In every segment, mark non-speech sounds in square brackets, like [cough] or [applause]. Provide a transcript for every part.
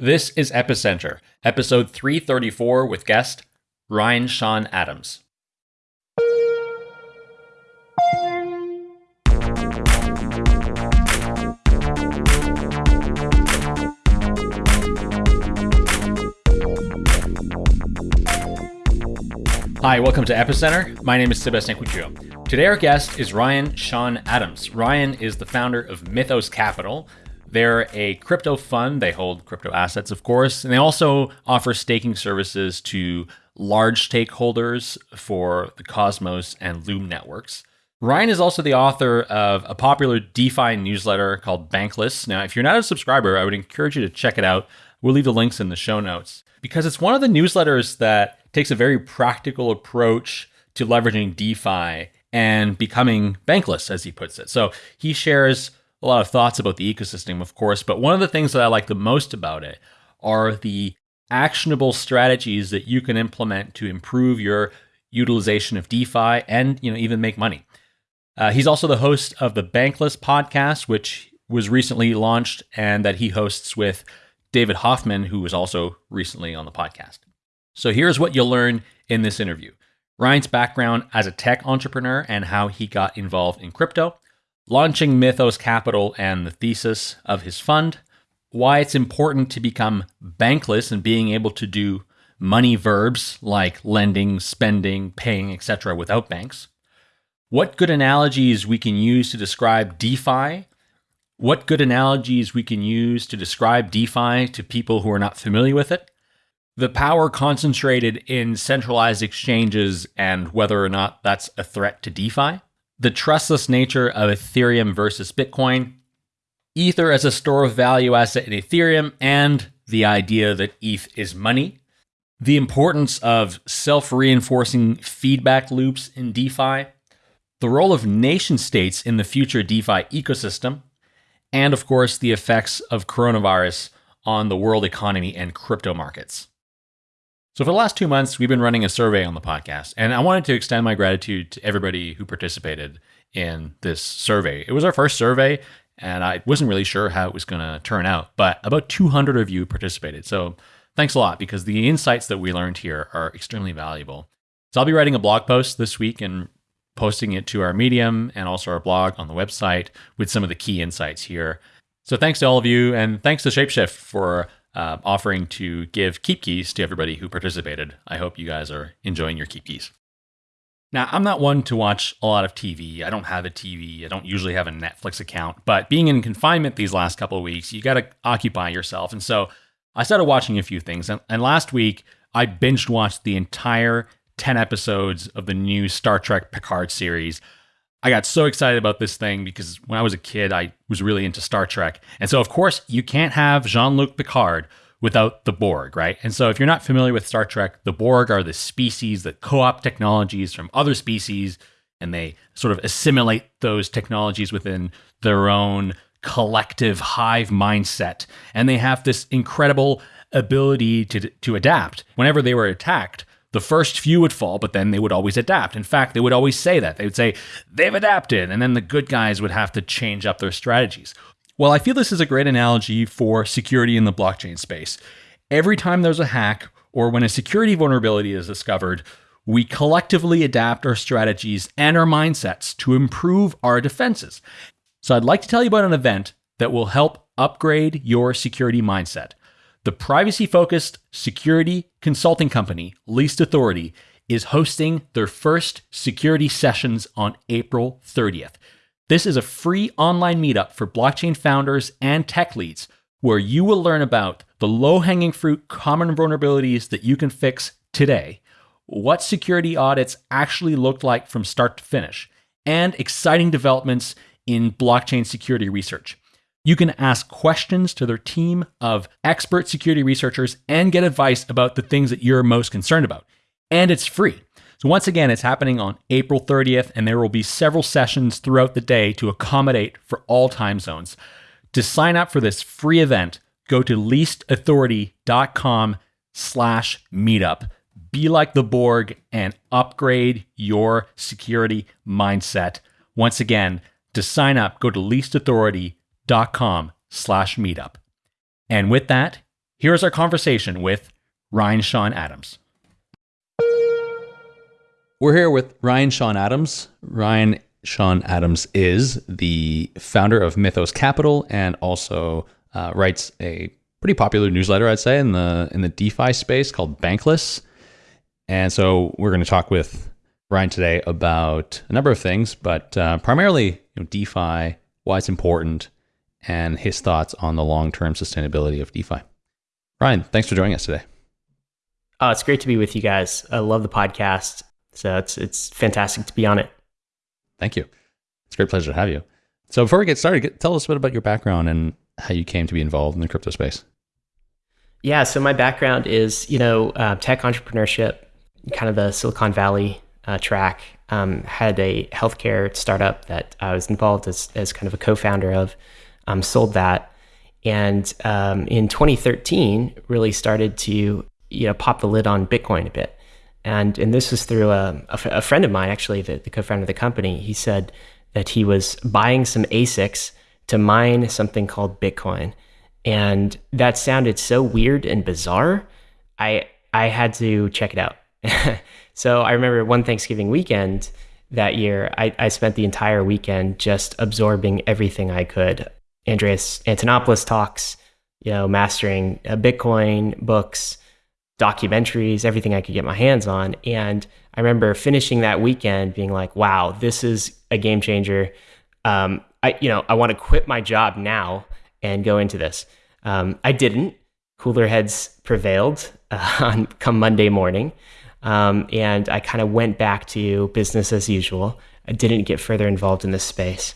This is Epicenter, episode 334 with guest Ryan Sean Adams. Hi, welcome to Epicenter. My name is Sebastien Couture. Today, our guest is Ryan Sean Adams. Ryan is the founder of Mythos Capital, they're a crypto fund. They hold crypto assets, of course, and they also offer staking services to large stakeholders for the Cosmos and Loom networks. Ryan is also the author of a popular DeFi newsletter called Bankless. Now, if you're not a subscriber, I would encourage you to check it out. We'll leave the links in the show notes because it's one of the newsletters that takes a very practical approach to leveraging DeFi and becoming bankless, as he puts it. So he shares a lot of thoughts about the ecosystem, of course, but one of the things that I like the most about it are the actionable strategies that you can implement to improve your utilization of DeFi and you know even make money. Uh, he's also the host of the Bankless podcast, which was recently launched and that he hosts with David Hoffman, who was also recently on the podcast. So here's what you'll learn in this interview Ryan's background as a tech entrepreneur and how he got involved in crypto launching Mythos Capital and the thesis of his fund, why it's important to become bankless and being able to do money verbs like lending, spending, paying, etc. without banks, what good analogies we can use to describe DeFi, what good analogies we can use to describe DeFi to people who are not familiar with it, the power concentrated in centralized exchanges and whether or not that's a threat to DeFi, the trustless nature of Ethereum versus Bitcoin, Ether as a store of value asset in Ethereum, and the idea that ETH is money, the importance of self reinforcing feedback loops in DeFi, the role of nation states in the future DeFi ecosystem, and of course, the effects of coronavirus on the world economy and crypto markets. So, for the last two months, we've been running a survey on the podcast, and I wanted to extend my gratitude to everybody who participated in this survey. It was our first survey, and I wasn't really sure how it was going to turn out, but about 200 of you participated. So, thanks a lot because the insights that we learned here are extremely valuable. So, I'll be writing a blog post this week and posting it to our Medium and also our blog on the website with some of the key insights here. So, thanks to all of you, and thanks to Shapeshift for uh, offering to give KeepKeys to everybody who participated. I hope you guys are enjoying your KeepKeys. Now, I'm not one to watch a lot of TV. I don't have a TV. I don't usually have a Netflix account. But being in confinement these last couple of weeks, you got to occupy yourself. And so I started watching a few things. And, and last week, I binged watched the entire 10 episodes of the new Star Trek Picard series. I got so excited about this thing because when I was a kid, I was really into Star Trek. And so, of course, you can't have Jean Luc Picard without the Borg, right? And so, if you're not familiar with Star Trek, the Borg are the species that co opt technologies from other species and they sort of assimilate those technologies within their own collective hive mindset. And they have this incredible ability to, to adapt. Whenever they were attacked, the first few would fall, but then they would always adapt. In fact, they would always say that. They would say, they've adapted. And then the good guys would have to change up their strategies. Well, I feel this is a great analogy for security in the blockchain space. Every time there's a hack or when a security vulnerability is discovered, we collectively adapt our strategies and our mindsets to improve our defenses. So, I'd like to tell you about an event that will help upgrade your security mindset. The privacy focused security consulting company, Least Authority, is hosting their first security sessions on April 30th. This is a free online meetup for blockchain founders and tech leads where you will learn about the low hanging fruit common vulnerabilities that you can fix today, what security audits actually look like from start to finish, and exciting developments in blockchain security research. You can ask questions to their team of expert security researchers and get advice about the things that you're most concerned about. And it's free. So, once again, it's happening on April 30th, and there will be several sessions throughout the day to accommodate for all time zones. To sign up for this free event, go to leastauthority.com slash meetup. Be like the Borg and upgrade your security mindset. Once again, to sign up, go to leastauthority.com com slash meetup. And with that, Here is our conversation with Ryan Sean Adams. We're here with Ryan Sean Adams. Ryan Sean Adams is the founder of Mythos Capital and also uh, writes a pretty popular newsletter, I'd say, in the in the DeFi space called Bankless. And so we're going to talk with Ryan today about a number of things, but uh, primarily you know, DeFi, why it's important, and his thoughts on the long term sustainability of DeFi. Ryan, thanks for joining us today. Oh, it's great to be with you guys. I love the podcast. So it's it's fantastic to be on it. Thank you. It's a great pleasure to have you. So before we get started, get, tell us a bit about your background and how you came to be involved in the crypto space. Yeah, so my background is you know uh, tech entrepreneurship, kind of the Silicon Valley uh, track. Um, had a healthcare startup that I was involved as as kind of a co-founder of. Um, sold that, and um, in 2013 really started to you know pop the lid on Bitcoin a bit. And, and this was through a, a, friend of mine, actually, the, the co founder of the company. He said that he was buying some ASICs to mine something called Bitcoin. And that sounded so weird and bizarre. I, I had to check it out. [laughs] so I remember one Thanksgiving weekend that year, I, I spent the entire weekend just absorbing everything I could. Andreas Antonopoulos talks, you know, mastering uh, Bitcoin books, documentaries, everything I could get my hands on. And I remember finishing that weekend being like, wow, this is a game changer. Um, I, you know, I want to quit my job now and go into this. Um, I didn't. Cooler heads prevailed uh, [laughs] on come Monday morning. Um, and I kind of went back to business as usual. I didn't get further involved in this space.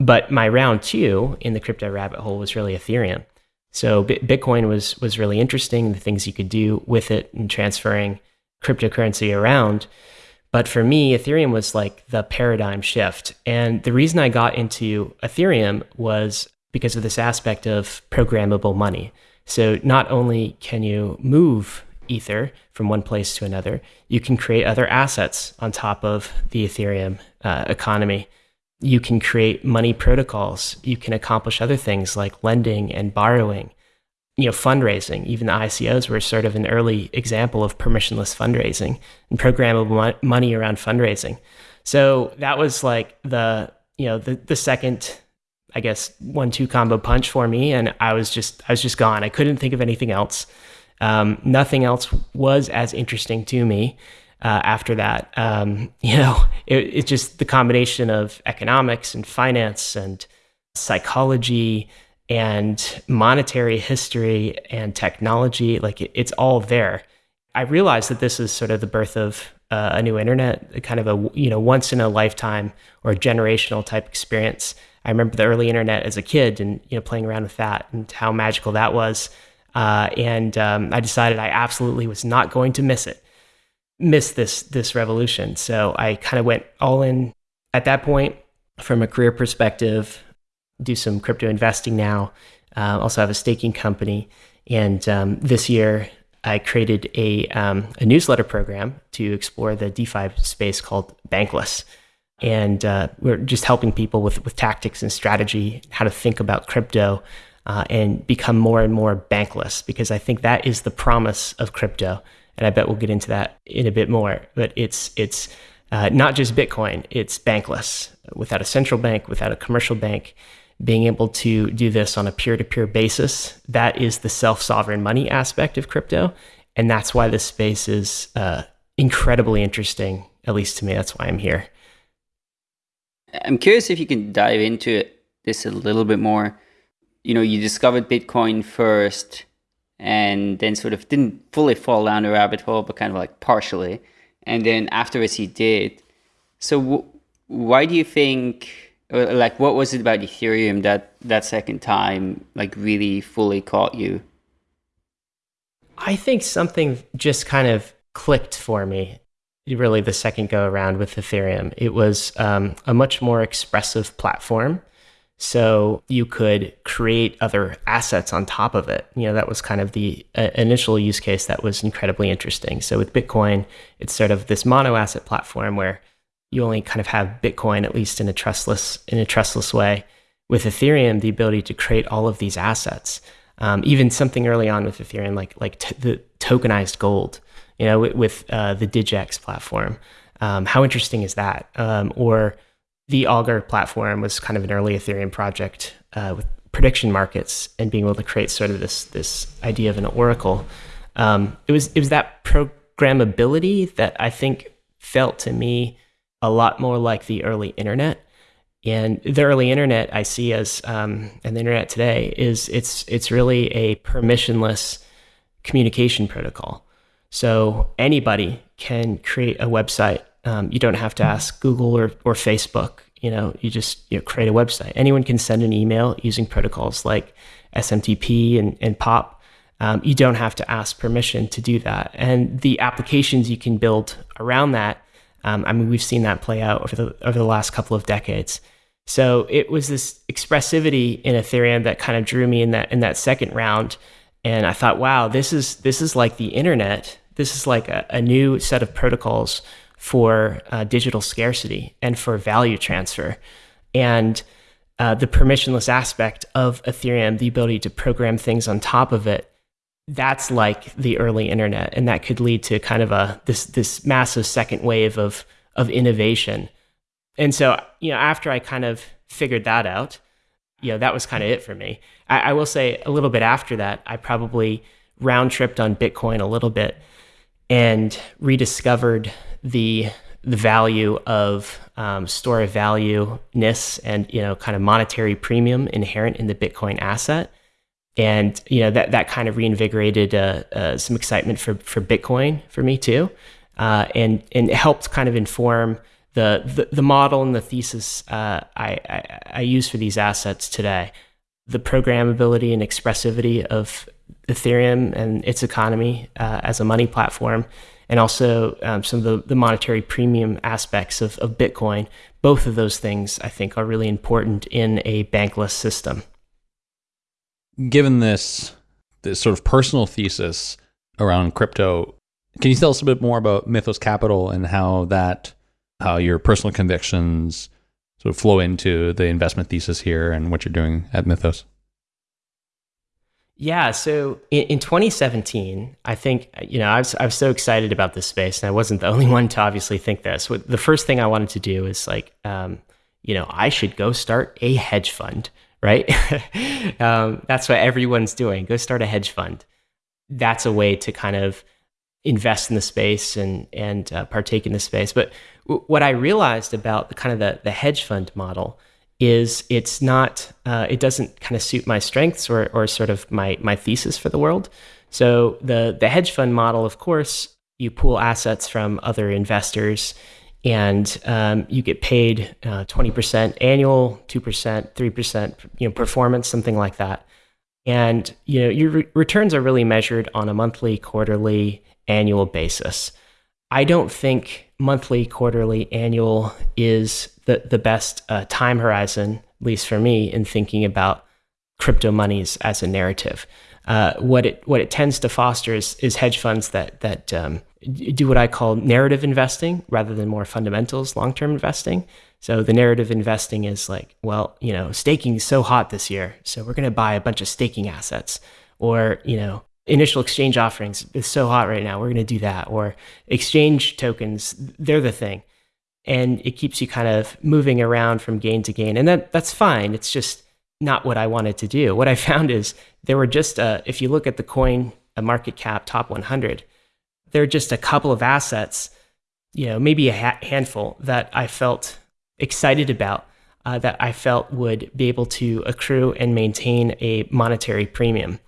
But my round two in the crypto rabbit hole was really Ethereum. So Bitcoin was was really interesting, the things you could do with it and transferring cryptocurrency around. But for me, Ethereum was like the paradigm shift. And the reason I got into Ethereum was because of this aspect of programmable money. So not only can you move Ether from one place to another, you can create other assets on top of the Ethereum uh, economy you can create money protocols. You can accomplish other things like lending and borrowing, you know, fundraising. Even the ICOs were sort of an early example of permissionless fundraising and programmable money around fundraising. So that was like the, you know, the, the second, I guess, one, two combo punch for me. And I was just, I was just gone. I couldn't think of anything else. Um, nothing else was as interesting to me uh, after that. Um, you know, it, it's just the combination of economics and finance and psychology and monetary history and technology. Like it, it's all there. I realized that this is sort of the birth of uh, a new internet, kind of a you know once in a lifetime or generational type experience. I remember the early internet as a kid and you know playing around with that and how magical that was. Uh, and um, I decided I absolutely was not going to miss it miss this this revolution. So I kind of went all in at that point from a career perspective. Do some crypto investing now. Uh, also have a staking company, and um, this year I created a um, a newsletter program to explore the DeFi space called Bankless. And uh, we're just helping people with, with tactics and strategy, how to think about crypto, uh, and become more and more bankless because I think that is the promise of crypto and I bet we'll get into that in a bit more. But it's it's uh, not just Bitcoin; it's bankless, without a central bank, without a commercial bank. Being able to do this on a peer-to-peer basis, that is the self-sovereign money aspect of crypto, and that's why this space is uh, incredibly interesting. At least to me, that's why I'm here. I'm curious if you can dive into this a little bit more. You know, you discovered Bitcoin first and then sort of didn't fully fall down the rabbit hole, but kind of like partially. And then afterwards he did. So why do you think, like, what was it about Ethereum that that second time like really fully caught you? I think something just kind of clicked for me. Really, the second go around with Ethereum, it was um, a much more expressive platform so you could create other assets on top of it. You know, that was kind of the uh, initial use case that was incredibly interesting. So with Bitcoin, it's sort of this mono asset platform where you only kind of have Bitcoin, at least in a trustless in a trustless way. With Ethereum, the ability to create all of these assets. Um, even something early on with Ethereum, like like t- the tokenized gold, you know, with, with uh, the Digix platform. Um, how interesting is that? Um, or the Augur platform was kind of an early Ethereum project uh, with prediction markets and being able to create sort of this this idea of an oracle. Um, it was it was that programmability that I think felt to me a lot more like the early internet. And the early internet I see as um, and the internet today is it's it's really a permissionless communication protocol. So anybody can create a website. Um, you don't have to ask Google or, or Facebook. You know, you just you know, create a website. Anyone can send an email using protocols like SMTP and, and POP. Um, you don't have to ask permission to do that. And the applications you can build around that, um, I mean, we've seen that play out over the over the last couple of decades. So it was this expressivity in Ethereum that kind of drew me in that in that second round and I thought, wow, this is this is like the internet. This is like a, a new set of protocols for uh, digital scarcity and for value transfer, and uh, the permissionless aspect of Ethereum, the ability to program things on top of it. That's like the early internet, and that could lead to kind of a this this massive second wave of of innovation. And so, you know, after I kind of figured that out, you know, that was kind of it for me. I, I will say a little bit after that, I probably round tripped on Bitcoin a little bit and rediscovered the the value of um, store of value ness and you know kind of monetary premium inherent in the Bitcoin asset, and you know that that kind of reinvigorated uh, uh, some excitement for for Bitcoin for me too, uh, and and helped kind of inform the the, the model and the thesis uh, I, I I use for these assets today. The programmability and expressivity of Ethereum and its economy uh, as a money platform, and also um, some of the, the, monetary premium aspects of, of Bitcoin. Both of those things, I think, are really important in a bankless system. Given this, this sort of personal thesis around crypto, can you tell us a bit more about Mythos Capital and how that, how your personal convictions sort of flow into the investment thesis here and what you're doing at Mythos? Yeah, so in, in 2017, I think you know I was I was so excited about this space, and I wasn't the [laughs] only one to obviously think this. The first thing I wanted to do is like, um, you know, I should go start a hedge fund, right? [laughs] um, that's what everyone's doing. Go start a hedge fund. That's a way to kind of invest in the space and and uh, partake in the space. But w- what I realized about the kind of the, the hedge fund model is it's not uh, it doesn't kind of suit my strengths or or sort of my my thesis for the world. So the the hedge fund model, of course, you pool assets from other investors. And um, you get paid uh, twenty percent annual, two percent, three percent, you know, performance, something like that. And you know, your re- returns are really measured on a monthly, quarterly, annual basis. I don't think monthly, quarterly, annual is the, the best uh, time horizon, at least for me, in thinking about crypto monies as a narrative. Uh, what it what it tends to foster is, is hedge funds that that um, do what I call narrative investing rather than more fundamentals, long term investing. So the narrative investing is like, well, you know, staking is so hot this year, so we're going to buy a bunch of staking assets, or you know, initial exchange offerings is so hot right now. We're going to do that. Or exchange tokens, they're the thing. And it keeps you kind of moving around from gain to gain. And that, that's fine. It's just not what I wanted to do. What I found is there were just, uh, if you look at the coin a market cap top 100, there are just a couple of assets, you know, maybe a ha- handful that I felt excited about. Uh, that I felt would be able to accrue and maintain a monetary premium.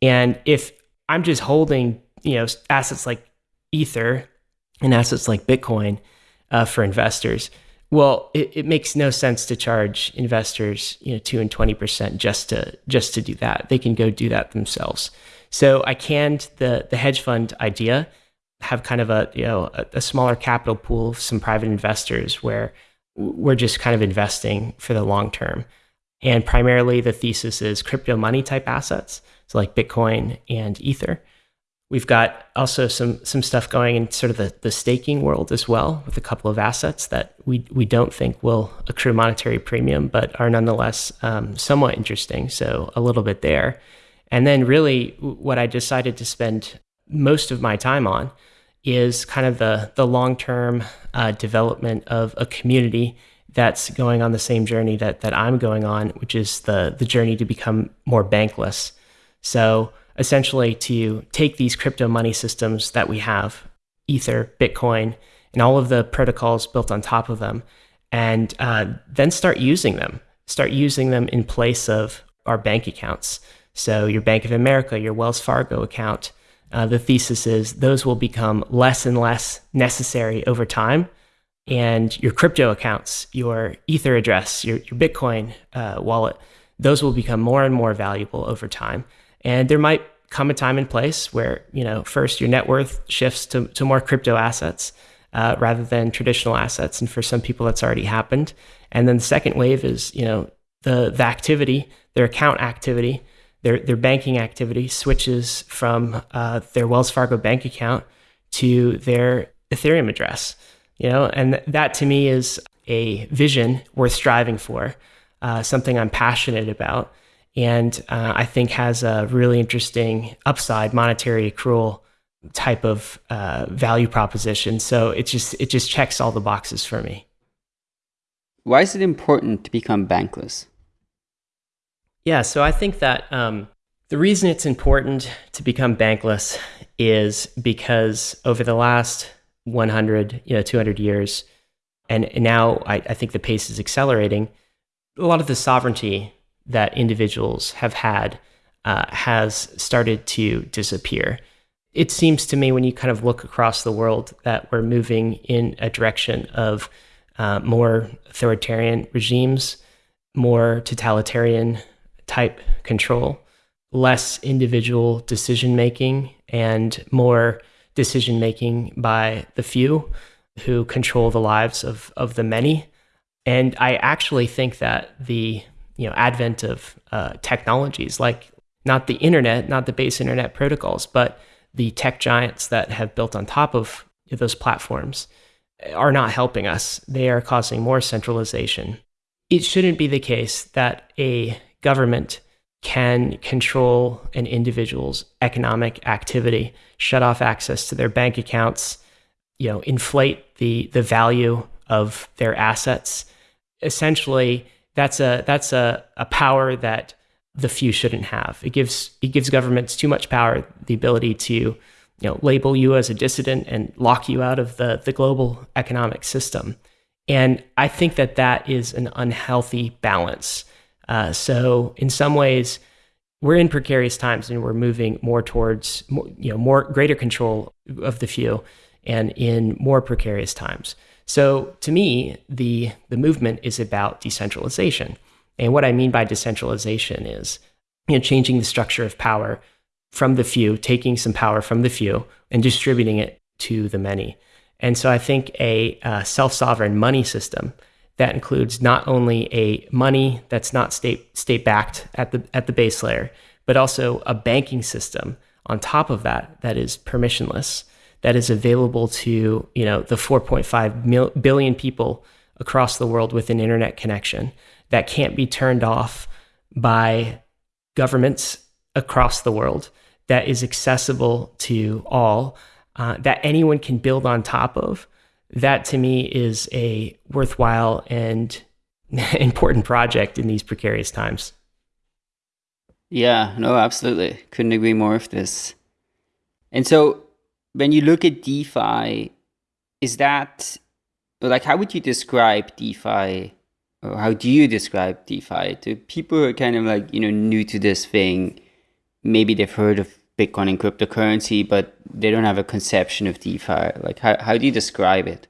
And if I'm just holding, you know, assets like Ether and assets like Bitcoin uh, for investors. Well, it, it, makes no sense to charge investors, you know, two and twenty percent just to just to do that. They can go do that themselves. So I canned the the hedge fund idea, have kind of a you know a, a smaller capital pool of some private investors where we're just kind of investing for the long term. And primarily the thesis is crypto money type assets so like Bitcoin and Ether. We've got also some some stuff going in sort of the, the staking world as well, with a couple of assets that we we don't think will accrue monetary premium, but are nonetheless um, somewhat interesting. So a little bit there, And then, really, what I decided to spend most of my time on is kind of the the long term uh, development of a community that's going on the same journey that that I'm going on, which is the the journey to become more bankless. So essentially, to take these crypto money systems that we have, Ether, Bitcoin, and all of the protocols built on top of them, and uh, then start using them. Start using them in place of our bank accounts. So your Bank of America, your Wells Fargo account, uh, the thesis is those will become less and less necessary over time. And your crypto accounts, your Ether address, your, your Bitcoin uh, wallet, those will become more and more valuable over time. And there might come a time and place where, you know, first your net worth shifts to, to more crypto assets uh, rather than traditional assets. And for some people, that's already happened. And then the second wave is, you know, the, the activity, their account activity their their banking activity switches from uh, their Wells Fargo bank account to their Ethereum address. You know, and that to me is a vision worth striving for, uh, something I'm passionate about, and uh, I think has a really interesting upside monetary accrual type of uh, value proposition. So it just it just checks all the boxes for me. Why is it important to become bankless? Yeah, so I think that um, the reason it's important to become bankless is because over the last 100, you know, 200 years, and now I, I think the pace is accelerating, a lot of the sovereignty that individuals have had uh, has started to disappear. It seems to me when you kind of look across the world that we're moving in a direction of uh, more authoritarian regimes, more totalitarian type control, less individual decision making, and more decision making by the few who control the lives of, of the many. And I actually think that the you know advent of uh, technologies like not the internet, not the base internet protocols, but the tech giants that have built on top of those platforms are not helping us. They are causing more centralization. It shouldn't be the case that a government can control an individual's economic activity, shut off access to their bank accounts, you know, inflate the the value of their assets. Essentially, that's a that's a, a power that the few shouldn't have. It gives it gives governments too much power, the ability to you know label you as a dissident and lock you out of the the global economic system. And I think that that is an unhealthy balance. Uh, so in some ways, we're in precarious times and we're moving more towards you know more greater control of the few and in more precarious times. So to me, the the movement is about decentralization. And what I mean by decentralization is you know changing the structure of power from the few, taking some power from the few and distributing it to the many. And so I think a uh, self-sovereign money system that includes not only a money that's not state state backed at the at the base layer, but also a banking system on top of that that is permissionless, that is available to you know the 4.5 mil- billion people across the world with an internet connection that can't be turned off by governments across the world, that is accessible to all, uh, that anyone can build on top of that to me is a worthwhile and [laughs] important project in these precarious times. Yeah, no, absolutely. Couldn't agree more with this. And so when you look at DeFi, is that like how would you describe DeFi or how do you describe DeFi to people who are kind of like, you know, new to this thing? Maybe they've heard of Bitcoin and cryptocurrency, but they don't have a conception of DeFi. Like, how, how do you describe it?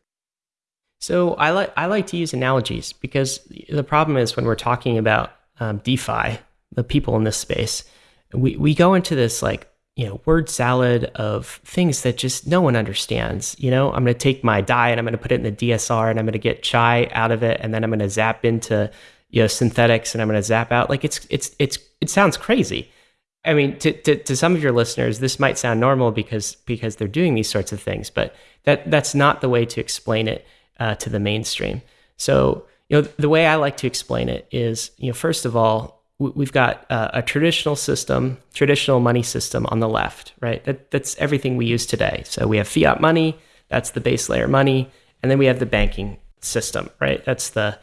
So I like I like to use analogies because the problem is when we're talking about um, DeFi, the people in this space, we we go into this like you know word salad of things that just no one understands. You know, I'm going to take my DAI and I'm going to put it in the DSR and I'm going to get chai out of it and then I'm going to zap into you know Synthetix and I'm going to zap out. Like it's it's it's it sounds crazy. I mean, to, to, to some of your listeners, this might sound normal because because they're doing these sorts of things, but that that's not the way to explain it uh, to the mainstream. So, you know, the way I like to explain it is, you know, first of all, we've got a, a, traditional system, traditional money system on the left, right? That, that's everything we use today. So we have fiat money, that's the base layer money, and then we have the banking system, right? That's the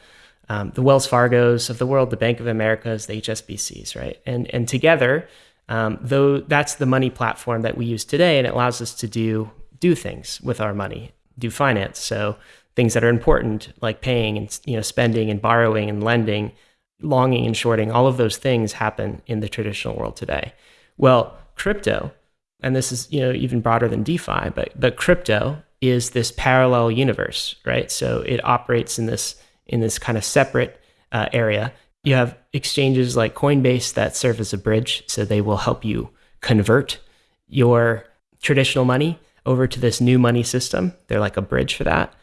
um, the Wells Fargo's of the world, the Bank of America's, the HSBC's, right? And and together, um, though that's the money platform that we use today, and it allows us to do do things with our money, do finance. So things that are important, like paying and you know spending and borrowing and lending, longing and shorting, all of those things happen in the traditional world today. Well, crypto, and this is you know even broader than DeFi, but but crypto is this parallel universe, right? So it operates in this in this kind of separate uh, area. You have exchanges like Coinbase that serve as a bridge, so they will help you convert your traditional money over to this new money system. They're like a bridge for that.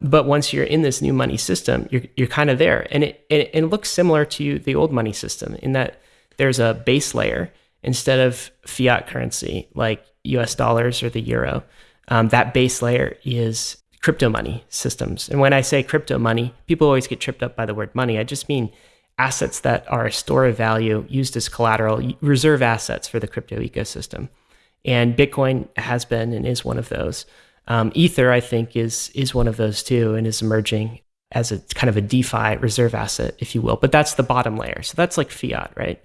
But once you're in this new money system, you're, you're kind of there. And it, it, it looks similar to the old money system in that there's a base layer instead of fiat currency like US dollars or the euro. Um, that base layer is crypto money systems. And when I say crypto money, people always get tripped up by the word money. I just mean assets that are a store of value used as collateral, reserve assets for the crypto ecosystem. And Bitcoin has been and is one of those. Um, Ether, I think, is is one of those too, and is emerging as a kind of a DeFi reserve asset, if you will. But that's the bottom layer. So that's like fiat, right?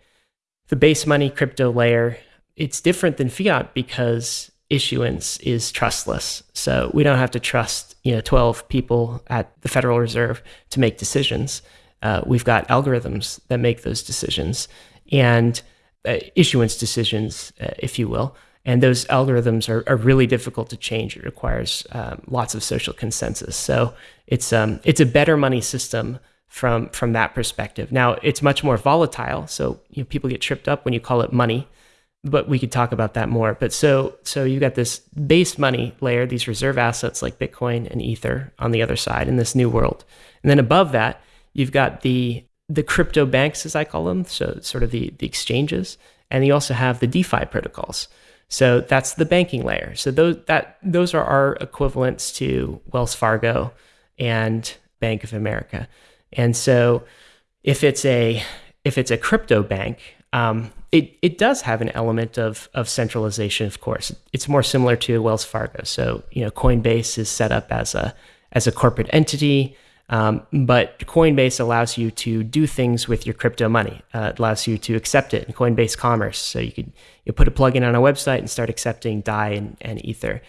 The base money crypto layer, it's different than fiat because issuance is trustless. So we don't have to trust, you know, 12 people at the Federal Reserve to make decisions. Uh, we've got algorithms that make those decisions and uh, issuance decisions, uh, if you will. And those algorithms are, are really difficult to change. It requires um, lots of social consensus. So it's um, it's a better money system from from that perspective. Now it's much more volatile. So you know, people get tripped up when you call it money, but we could talk about that more. But so so you've got this base money layer, these reserve assets like Bitcoin and Ether on the other side in this new world, and then above that you've got the the crypto banks, as I call them, so sort of the the exchanges, and you also have the DeFi protocols. So that's the banking layer. So those that those are our equivalents to Wells Fargo and Bank of America. And so if it's a if it's a crypto bank, um, it it does have an element of of centralization. Of course, it's more similar to Wells Fargo. So you know, Coinbase is set up as a as a corporate entity. Um, but Coinbase allows you to do things with your crypto money. Uh, it allows you to accept it in Coinbase Commerce. So you could you put a plugin on a website and start accepting DAI and, and Ether.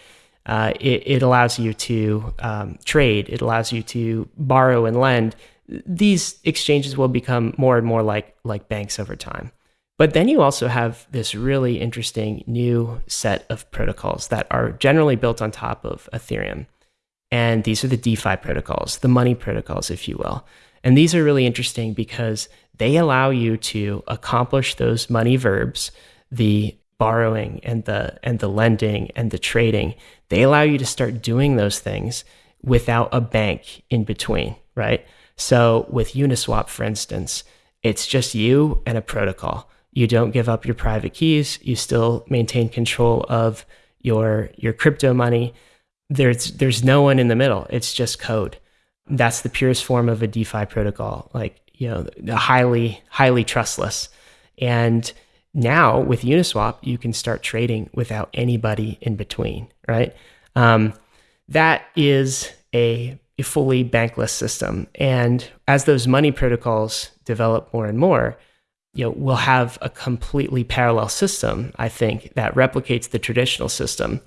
Uh, it, it, allows you to um, trade. It allows you to borrow and lend. These exchanges will become more and more like like banks over time. But then you also have this really interesting new set of protocols that are generally built on top of Ethereum. And these are the DeFi protocols, the money protocols, if you will. And these are really interesting because they allow you to accomplish those money verbs, the borrowing and the and the lending and the trading. They allow you to start doing those things without a bank in between, right? So with Uniswap, for instance, it's just you and a protocol. You don't give up your private keys. You still maintain control of your your crypto money there's there's no one in the middle. It's just code. That's the purest form of a DeFi protocol, like you know, highly highly trustless. And now with Uniswap, you can start trading without anybody in between, right? Um, that is a, a fully bankless system. And as those money protocols develop more and more, you know, we'll have a completely parallel system, I think, that replicates the traditional system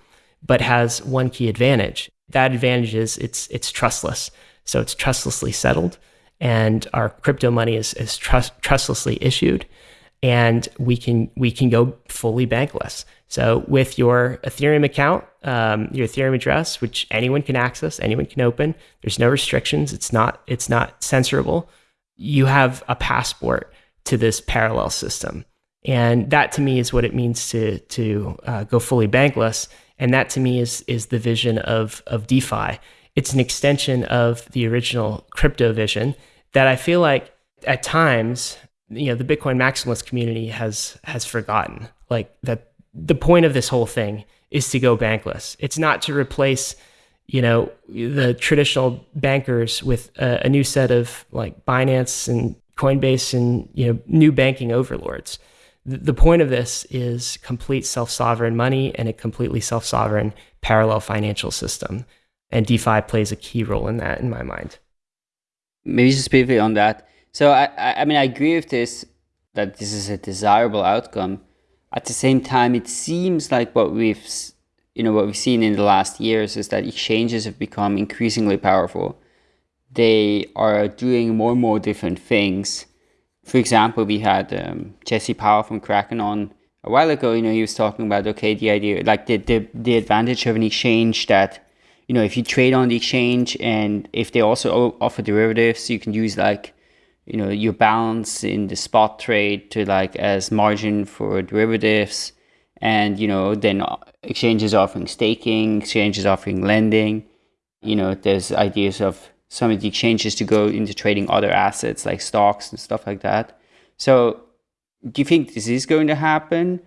but has one key advantage. That advantage is it's it's trustless. So it's trustlessly settled, and our crypto money is is trust, trustlessly issued, and we can we can go fully bankless. So with your Ethereum account, um, your Ethereum address, which anyone can access, anyone can open. There's no restrictions. It's not it's not censorable. You have a passport to this parallel system, and that to me is what it means to to uh, go fully bankless and that to me is is the vision of of DeFi. It's an extension of the original crypto vision that I feel like at times, you know, the Bitcoin maximalist community has has forgotten. Like that the point of this whole thing is to go bankless. It's not to replace, you know, the traditional bankers with a, a new set of like Binance and Coinbase and you know new banking overlords. The, point of this is complete self-sovereign money and a completely self-sovereign parallel financial system, and DeFi plays a key role in that, in my mind. Maybe just briefly on that. So I, I mean, I agree with this that this is a desirable outcome. At the same time, it seems like what we've you know what we've seen in the last years is that exchanges have become increasingly powerful. They are doing more and more different things. For example, we had um, Jesse Powell from Kraken on a while ago. You know, he was talking about okay, the idea like the the, the advantage of an exchange that you know if you trade on the exchange and if they also offer derivatives, you can use like you know your balance in the spot trade to like as margin for derivatives and you know then exchanges offering staking exchanges offering lending you know there's ideas of some of the exchanges to go into trading other assets like stocks and stuff like that. So do you think this is going to happen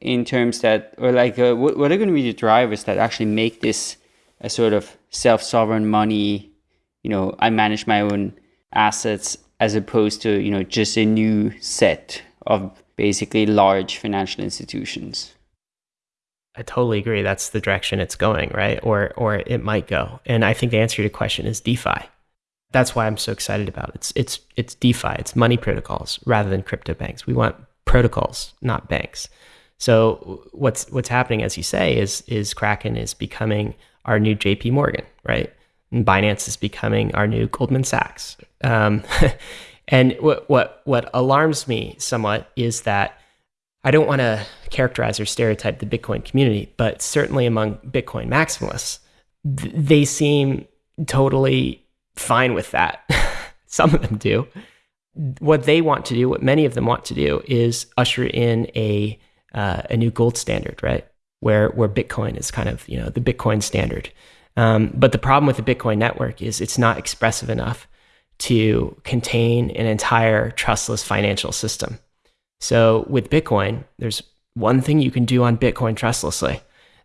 in terms that or like uh, what, what are going to be the drivers that actually make this a sort of self-sovereign money you know i manage my own assets as opposed to you know just a new set of basically large financial institutions I totally agree. That's the direction it's going, right? Or or it might go. And I think the answer to your question is DeFi. That's why I'm so excited about it. It's it's it's DeFi. It's money protocols rather than crypto banks. We want protocols, not banks. So what's what's happening, as you say, is is Kraken is becoming our new J.P. Morgan, right? And Binance is becoming our new Goldman Sachs. Um, [laughs] and what what what alarms me somewhat is that I don't want to characterize or stereotype the Bitcoin community, but certainly among Bitcoin maximalists, th- they seem totally fine with that. [laughs] Some of them do. What they want to do, what many of them want to do, is usher in a uh, a new gold standard, right? Where where Bitcoin is kind of you know the Bitcoin standard. Um, but the problem with the Bitcoin network is it's not expressive enough to contain an entire trustless financial system. So with Bitcoin, there's one thing you can do on Bitcoin trustlessly,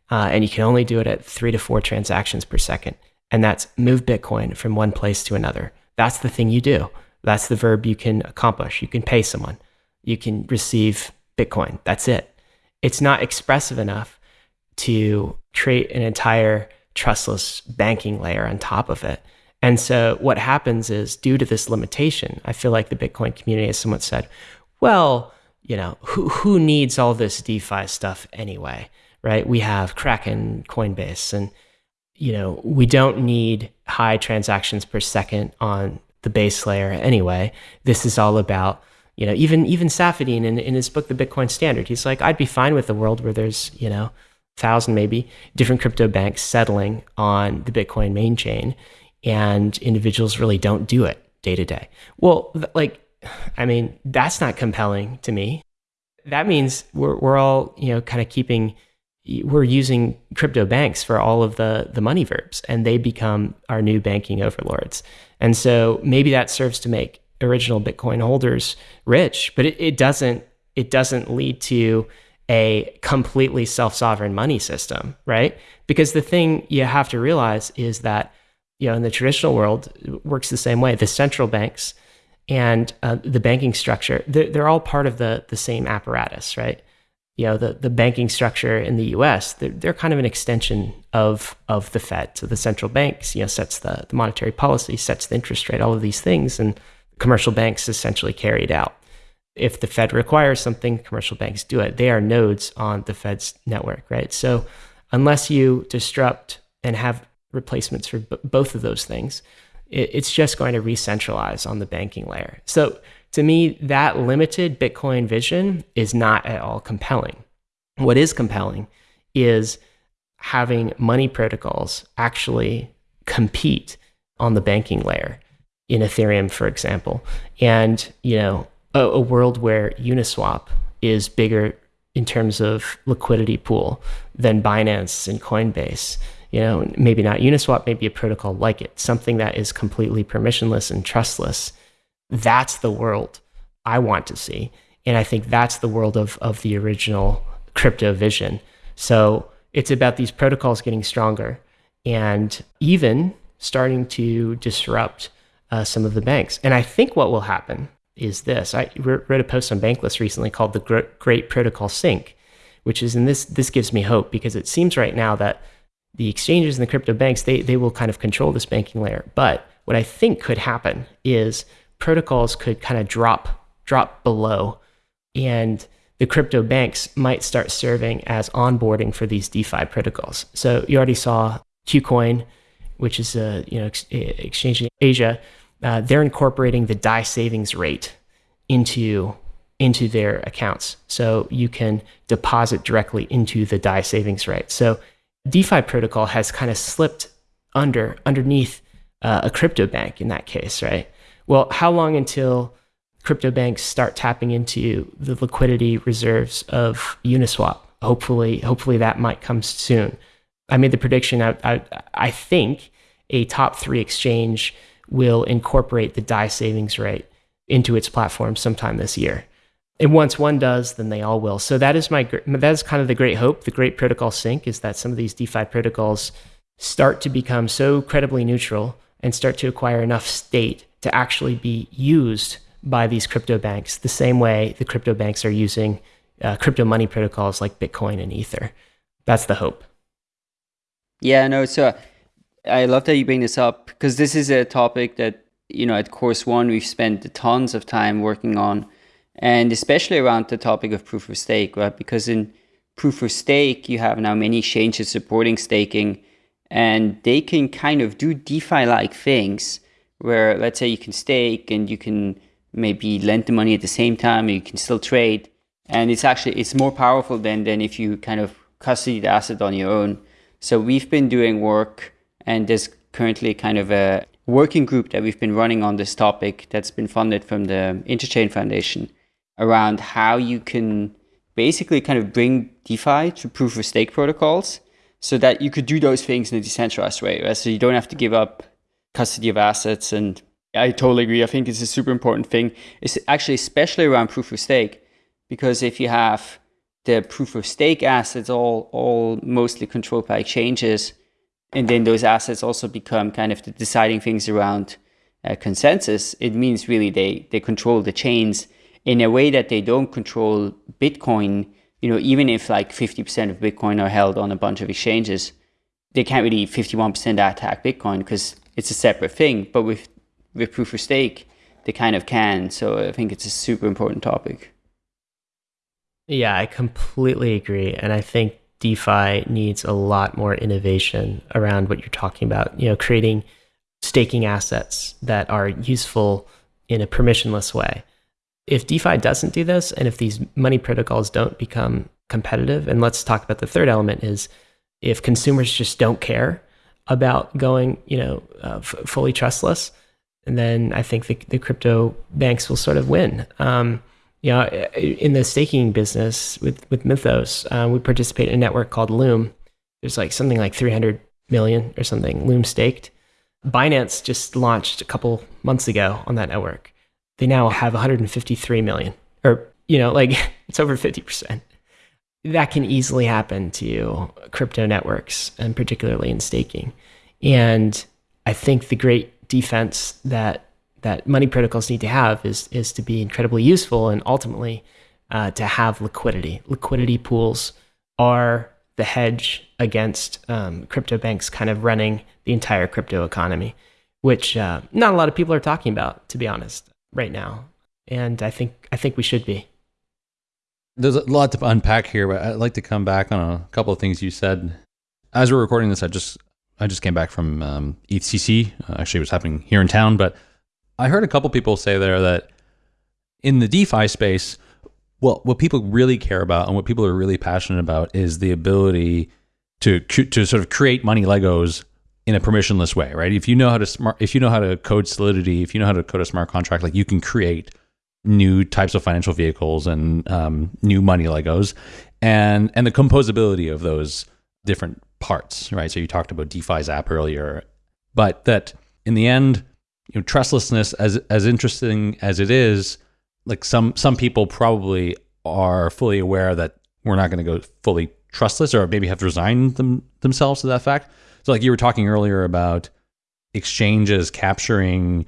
uh, and you can only do it at three to four transactions per second. And that's move Bitcoin from one place to another. That's the thing you do. That's the verb you can accomplish. You can pay someone, you can receive Bitcoin. That's it. It's not expressive enough to create an entire trustless banking layer on top of it. And so what happens is, due to this limitation, I feel like the Bitcoin community, has somewhat said, well, you know, who, who needs all this DeFi stuff anyway, right? We have Kraken, Coinbase, and, you know, we don't need high transactions per second on the base layer anyway. This is all about, you know, even, even Saifedean in, in his book, The Bitcoin Standard, he's like, I'd be fine with a world where there's, you know, thousand maybe different crypto banks settling on the Bitcoin main chain and individuals really don't do it day to day. Well, like I mean, that's not compelling to me. That means we're, we're all, you know, kind of keeping, we're using crypto banks for all of the, the money verbs and they become our new banking overlords. And so maybe that serves to make original Bitcoin holders rich, but it, it doesn't, it doesn't lead to a completely self-sovereign money system, right? Because the thing you have to realize is that, you know, in the traditional world, works the same way. The central banks, and uh, the banking structure, they're, they're, all part of the, the same apparatus, right? You know, the, the banking structure in the US, they're, they're kind of an extension of, of the Fed. So the central banks, you know, sets the, the monetary policy, sets the interest rate, all of these things. And commercial banks essentially carry it out. If the Fed requires something, commercial banks do it. They are nodes on the Fed's network, right? So unless you disrupt and have replacements for b- both of those things, it's just going to re-centralize on the banking layer. So to me, that limited Bitcoin vision is not at all compelling. What is compelling is having money protocols actually compete on the banking layer in Ethereum, for example, and you know a, a world where Uniswap is bigger in terms of liquidity pool than Binance and Coinbase you know, maybe not Uniswap, maybe a protocol like it, something that is completely permissionless and trustless. That's the world I want to see. And I think that's the world of, of the original crypto vision. So it's about these protocols getting stronger and even starting to disrupt uh, some of the banks. And I think what will happen is this. I wrote a post on Bankless recently called the Great Protocol Sink, which is, and this this gives me hope because it seems right now that the exchanges and the crypto banks they they will kind of control this banking layer. But what I think could happen is protocols could kind of drop drop below, and the crypto banks might start serving as onboarding for these DeFi protocols. So you already saw KuCoin, which is a you know ex- exchange in Asia. Uh, they're incorporating the DAI savings rate into into their accounts, so you can deposit directly into the DAI savings rate. So DeFi protocol has kind of slipped under underneath uh, a crypto bank in that case, right? Well, how long until crypto banks start tapping into the liquidity reserves of Uniswap. Hopefully, hopefully that might come soon. I made the prediction. I, I, I think a top three exchange will incorporate the DAI savings rate into its platform sometime this year. And once one does, then they all will. So that is my that is kind of the great hope. The great protocol sync is that some of these DeFi protocols start to become so credibly neutral and start to acquire enough state to actually be used by these crypto banks the same way the crypto banks are using uh, crypto money protocols like Bitcoin and Ether. That's the hope. Yeah, no, so I love that you bring this up because this is a topic that, you know, at Chorus One, we've spent tons of time working on, and especially around the topic of proof of stake, right? Because in proof of stake, you have now many exchanges supporting staking, and they can kind of do DeFi like things where, let's say, you can stake and you can maybe lend the money at the same time you can still trade. And it's actually it's more powerful than than if you kind of custody the asset on your own. So we've been doing work and there's currently kind of a working group that we've been running on this topic that's been funded from the interchain foundation around how you can basically kind of bring defi to proof of stake protocols so that you could do those things in a decentralized way right? so you don't have to give up custody of assets and I totally agree. I think it's a super important thing. It's actually especially around proof of stake, because if you have the proof of stake assets all all mostly controlled by exchanges, and then those assets also become kind of the deciding things around uh, consensus, it means really they they control the chains in a way that they don't control Bitcoin. You know, even if like 50% of Bitcoin are held on a bunch of exchanges, they can't really 51% attack Bitcoin because it's a separate thing. But with with proof of stake, they kind of can. So I think it's a super important topic. Yeah, I completely agree. And I think DeFi needs a lot more innovation around what you're talking about, you know, creating staking assets that are useful in a permissionless way. If DeFi doesn't do this, and if these money protocols don't become competitive, and let's talk about the third element is if consumers just don't care about going, you know, uh, f- fully trustless, and then I think the, the crypto banks will sort of win. Um, you know, in the staking business with with Mythos, uh, we participate in a network called Loom. There's like something like 300 million or something Loom staked. Binance just launched a couple months ago on that network. They now have 153 million, or you know, like [laughs] it's over 50 percent. That can easily happen to crypto networks, and particularly in staking. And I think the great defense that that money protocols need to have is is to be incredibly useful and ultimately uh, to have liquidity. Liquidity pools are the hedge against um, crypto banks kind of running the entire crypto economy, which uh, not a lot of people are talking about, to be honest, right now. And I think I think we should be. There's a lot to unpack here, but I'd like to come back on a couple of things you said. As we're recording this, I just I just came back from um, EthCC. Uh, actually, it was happening here in town, but I heard a couple people say there that in the DeFi space, well, what people really care about and what people are really passionate about is the ability to to sort of create money Legos in a permissionless way, right? If you know how to smart, if you know how to code Solidity, if you know how to code a smart contract, like you can create new types of financial vehicles and um, new money Legos, and and the composability of those different parts, right? So you talked about DeFi's app earlier, but that in the end, you know, trustlessness as as interesting as it is, like some some people probably are fully aware that we're not going to go fully trustless, or maybe have resigned them themselves to that fact. So, like you were talking earlier about exchanges capturing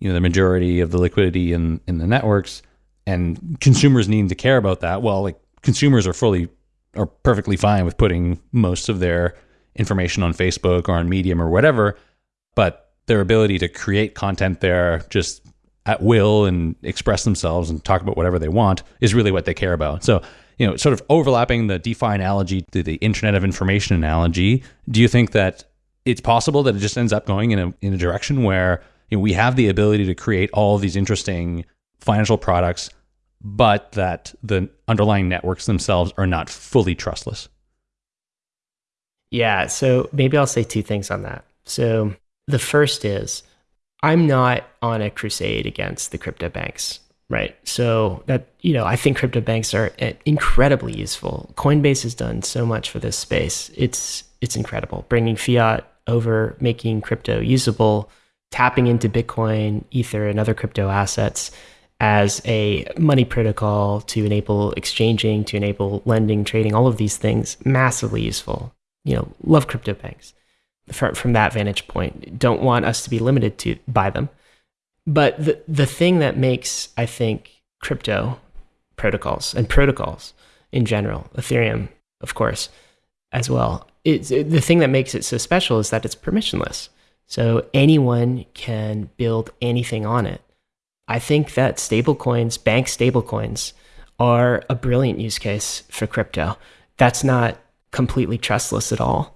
you know the majority of the liquidity in in the networks, and consumers need to care about that. Well, like consumers are fully are perfectly fine with putting most of their information on Facebook or on Medium or whatever, but their ability to create content there just at will and express themselves and talk about whatever they want is really what they care about. So, you know, sort of overlapping the DeFi analogy to the Internet of Information analogy, do you think that it's possible that it just ends up going in a in a direction where you know, we have the ability to create all of these interesting financial products, but that the underlying networks themselves are not fully trustless? Yeah, so maybe I'll say two things on that. So the first is I'm not on a crusade against the crypto banks, right? So that, you know, I think crypto banks are eh, incredibly useful. Coinbase has done so much for this space. It's it's incredible. Bringing fiat over, making crypto usable, tapping into Bitcoin, Ether, and other crypto assets as a money protocol to enable exchanging, to enable lending, trading, all of these things, massively useful. You know, love crypto banks from, from that vantage point. Don't want us to be limited to by them. But the the thing that makes I think crypto protocols and protocols in general, Ethereum, of course, as well. It's, it, the thing that makes it so special is that it's permissionless. So anyone can build anything on it. I think that stablecoins, bank stablecoins, are a brilliant use case for crypto. That's not completely trustless at all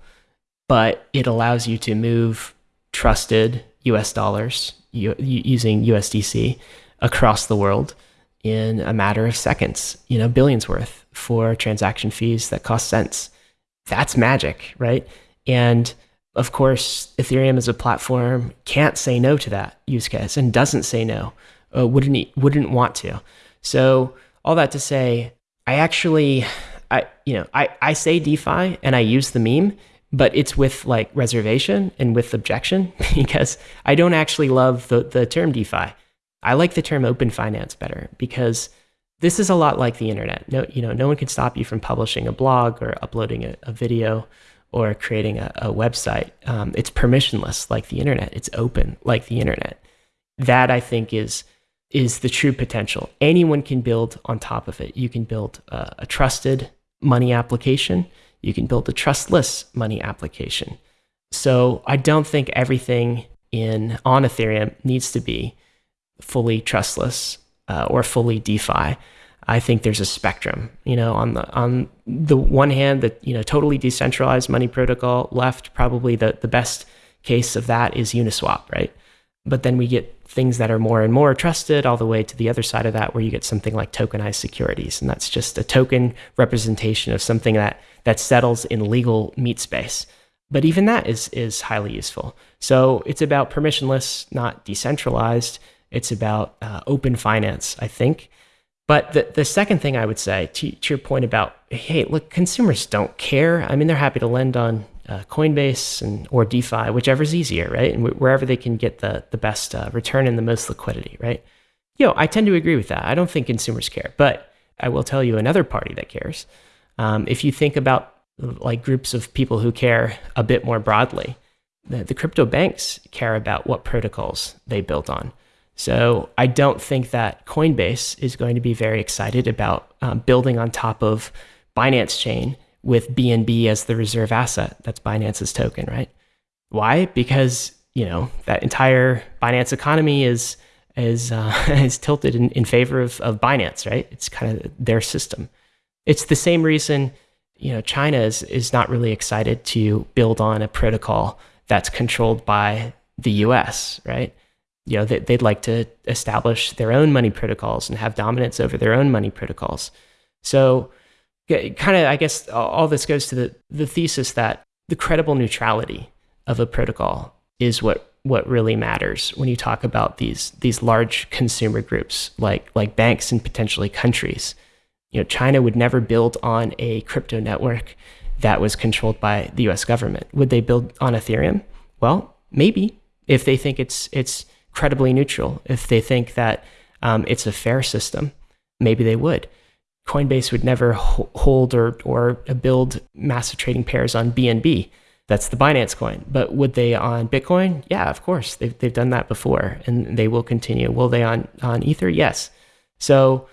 but it allows you to move trusted US dollars using USDC across the world in a matter of seconds, you know, billions worth for transaction fees that cost cents. That's magic, right? And of course, Ethereum as a platform can't say no to that use case and doesn't say no, uh, wouldn't wouldn't want to. So all that to say, I actually, I you know, I I say DeFi and I use the meme but it's with like reservation and with objection [laughs] because I don't actually love the, the term DeFi. I like the term open finance better because this is a lot like the internet. No, you know, no one can stop you from publishing a blog or uploading a, a video or creating a, a website. Um, it's permissionless like the internet. It's open like the internet. That I think is is the true potential. Anyone can build on top of it. You can build a, a trusted money application you can build a trustless money application. So I don't think everything in on Ethereum needs to be fully trustless uh, or fully DeFi. I think there's a spectrum. You know, on the on the one hand, the you know totally decentralized money protocol left probably the the best case of that is Uniswap, right? But then we get things that are more and more trusted all the way to the other side of that where you get something like tokenized securities. And that's just a token representation of something that that settles in legal meat space. But even that is is highly useful. So it's about permissionless not decentralized. It's about uh, open finance i think. But the, the second thing i would say to, to your point about hey look consumers don't care. I mean they're happy to lend on uh, Coinbase and or DeFi, whichever's easier, right? And wherever they can get the the best uh, return and the most liquidity, right? You know, I tend to agree with that. I don't think consumers care, but I will tell you another party that cares. Um, if you think about like groups of people who care a bit more broadly, the, the crypto banks care about what protocols they built on. So I don't think that Coinbase is going to be very excited about um, building on top of Binance Chain with BNB as the reserve asset. That's Binance's token, right? Why? Because you know that entire Binance economy is is uh, [laughs] is tilted in, in favor of, of Binance, right? It's kind of their system. It's the same reason you know China is is not really excited to build on a protocol that's controlled by the U.S. Right? You know they, they'd like to establish their own money protocols and have dominance over their own money protocols. So kind of, I guess, all this goes to the, the thesis that the credible neutrality of a protocol is what what really matters when you talk about these these large consumer groups like like banks and potentially countries. You know, China would never build on a crypto network that was controlled by the U.S. government. Would they build on Ethereum? Well, maybe if they think it's it's credibly neutral, if they think that um, it's a fair system, maybe they would. Coinbase would never hold or, or build massive trading pairs on BNB. That's the Binance coin. But would they on Bitcoin? Yeah, of course. They've, they've done that before and they will continue. Will they on, on Ether? Yes. So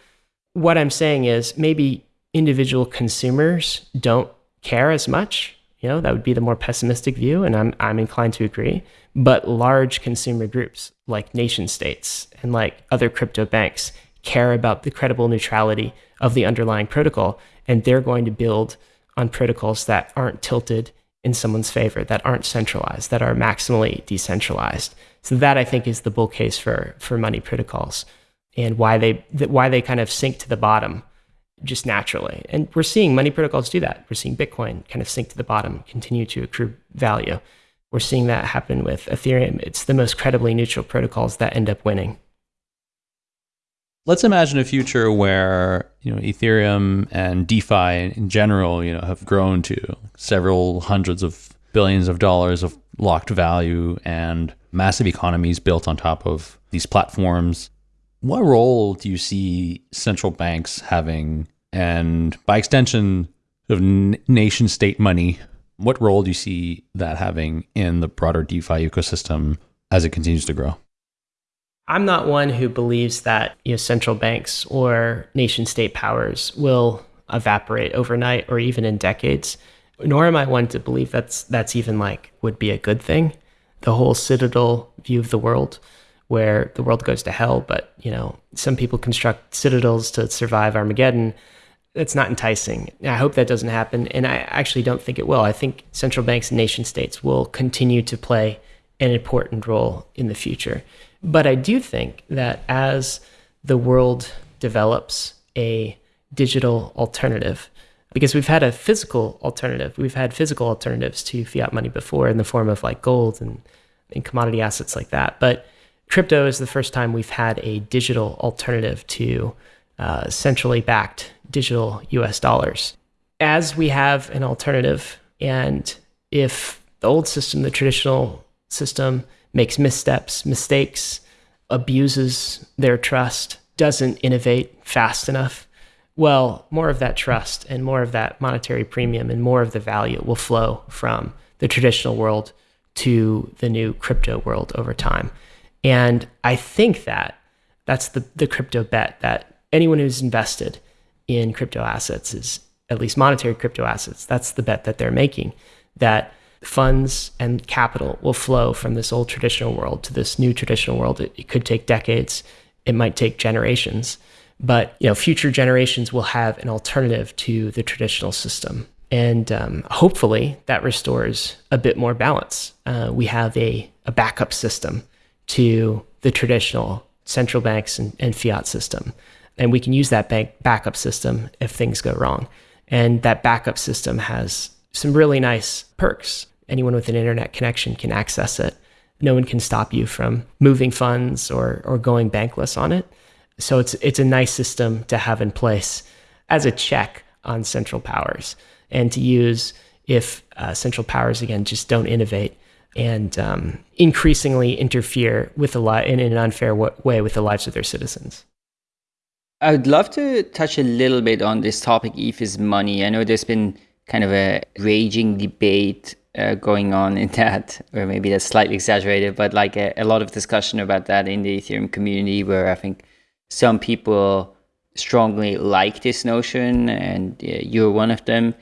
what I'm saying is maybe individual consumers don't care as much. You know, that would be the more pessimistic view, and I'm I'm inclined to agree. But large consumer groups like nation states and like other crypto banks care about the credible neutrality of the underlying protocol, and they're going to build on protocols that aren't tilted in someone's favor, that aren't centralized, that are maximally decentralized. So that I think is the bull case for for money protocols, and why they why they kind of sink to the bottom just naturally. And we're seeing money protocols do that. We're seeing Bitcoin kind of sink to the bottom, continue to accrue value. We're seeing that happen with Ethereum. It's the most credibly neutral protocols that end up winning. Let's imagine a future where you know Ethereum and DeFi in general, you know, have grown to several hundreds of billions of dollars of locked value and massive economies built on top of these platforms what role do you see central banks having, and by extension of nation state money, what role do you see that having in the broader DeFi ecosystem as it continues to grow? I'm not one who believes that you know, central banks or nation state powers will evaporate overnight or even in decades. Nor am I one to believe that's that's even like would be a good thing. The whole citadel view of the world where the world goes to hell, but you know, some people construct citadels to survive Armageddon. That's not enticing. I hope that doesn't happen, and I actually don't think it will. I think central banks and nation states will continue to play an important role in the future. But I do think that as the world develops a digital alternative, because we've had a physical alternative, we've had physical alternatives to fiat money before in the form of like gold and, and commodity assets like that. But crypto is the first time we've had a digital alternative to uh, centrally backed digital US dollars. As we have an alternative, and if the old system, the traditional system, makes missteps, mistakes, abuses their trust, doesn't innovate fast enough, well, more of that trust and more of that monetary premium and more of the value will flow from the traditional world to the new crypto world over time. And I think that that's the, the crypto bet that anyone who's invested in crypto assets is at least monetary crypto assets. That's the bet that they're making that funds and capital will flow from this old traditional world to this new traditional world. It, it could take decades. It might take generations, but you know, future generations will have an alternative to the traditional system. And um, hopefully that restores a bit more balance. Uh, we have a, a backup system to the traditional central banks and, and fiat system. And we can use that bank backup system if things go wrong. And that backup system has some really nice perks. Anyone with an internet connection can access it. No one can stop you from moving funds or, or going bankless on it. So it's it's a nice system to have in place as a check on central powers and to use if uh, central powers again just don't innovate and um, increasingly interfere with a lot in an unfair way with the lives of their citizens. I would love to touch a little bit on this topic, ETH is money. I know there's been kind of a raging debate uh, going on in that, or maybe that's slightly exaggerated, but like a, a, lot of discussion about that in the Ethereum community, where I think some people strongly like this notion, and uh, you're one of them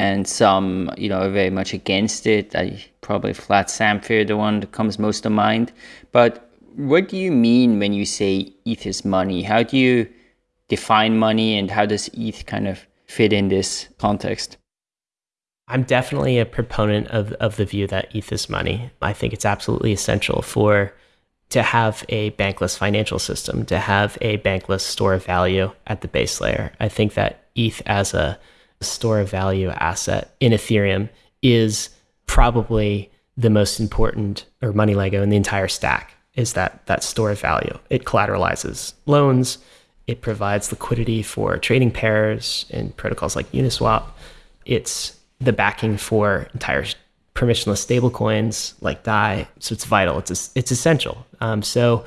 and some, you know, are very much against it. I probably Vlad Zamfir, the one that comes most to mind. But what do you mean when you say ETH is money? How do you define money, and how does ETH kind of fit in this context? I'm definitely a proponent of, of the view that ETH is money. I think it's absolutely essential for to have a bankless financial system, to have a bankless store of value at the base layer. I think that ETH as a store of value asset in Ethereum is probably the most important or money Lego in the entire stack is that that store of value. It collateralizes loans. It provides liquidity for trading pairs in protocols like Uniswap. It's the backing for entire permissionless stablecoins like DAI. So it's vital. It's it's essential. Um, so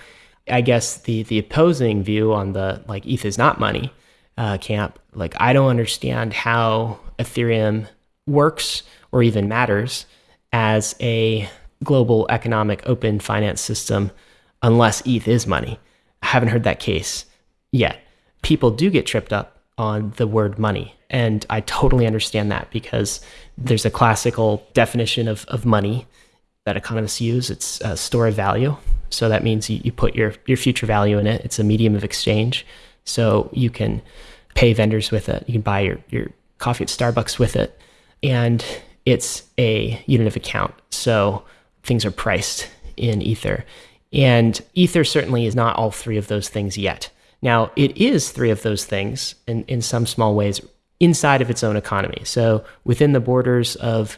I guess the the opposing view on the like ETH is not money uh, camp. Like, I don't understand how Ethereum works or even matters as a global economic open finance system unless ETH is money. I haven't heard that case yet. People do get tripped up on the word money. And I totally understand that because there's a classical definition of, of money that economists use. It's a store of value. So that means you, you put your, your future value in it. It's a medium of exchange. So you can pay vendors with it. You can buy your, your coffee at Starbucks with it. And it's a unit of account. So things are priced in Ether. And Ether certainly is not all three of those things yet. Now, it is three of those things in, in some small ways inside of its own economy. So within the borders of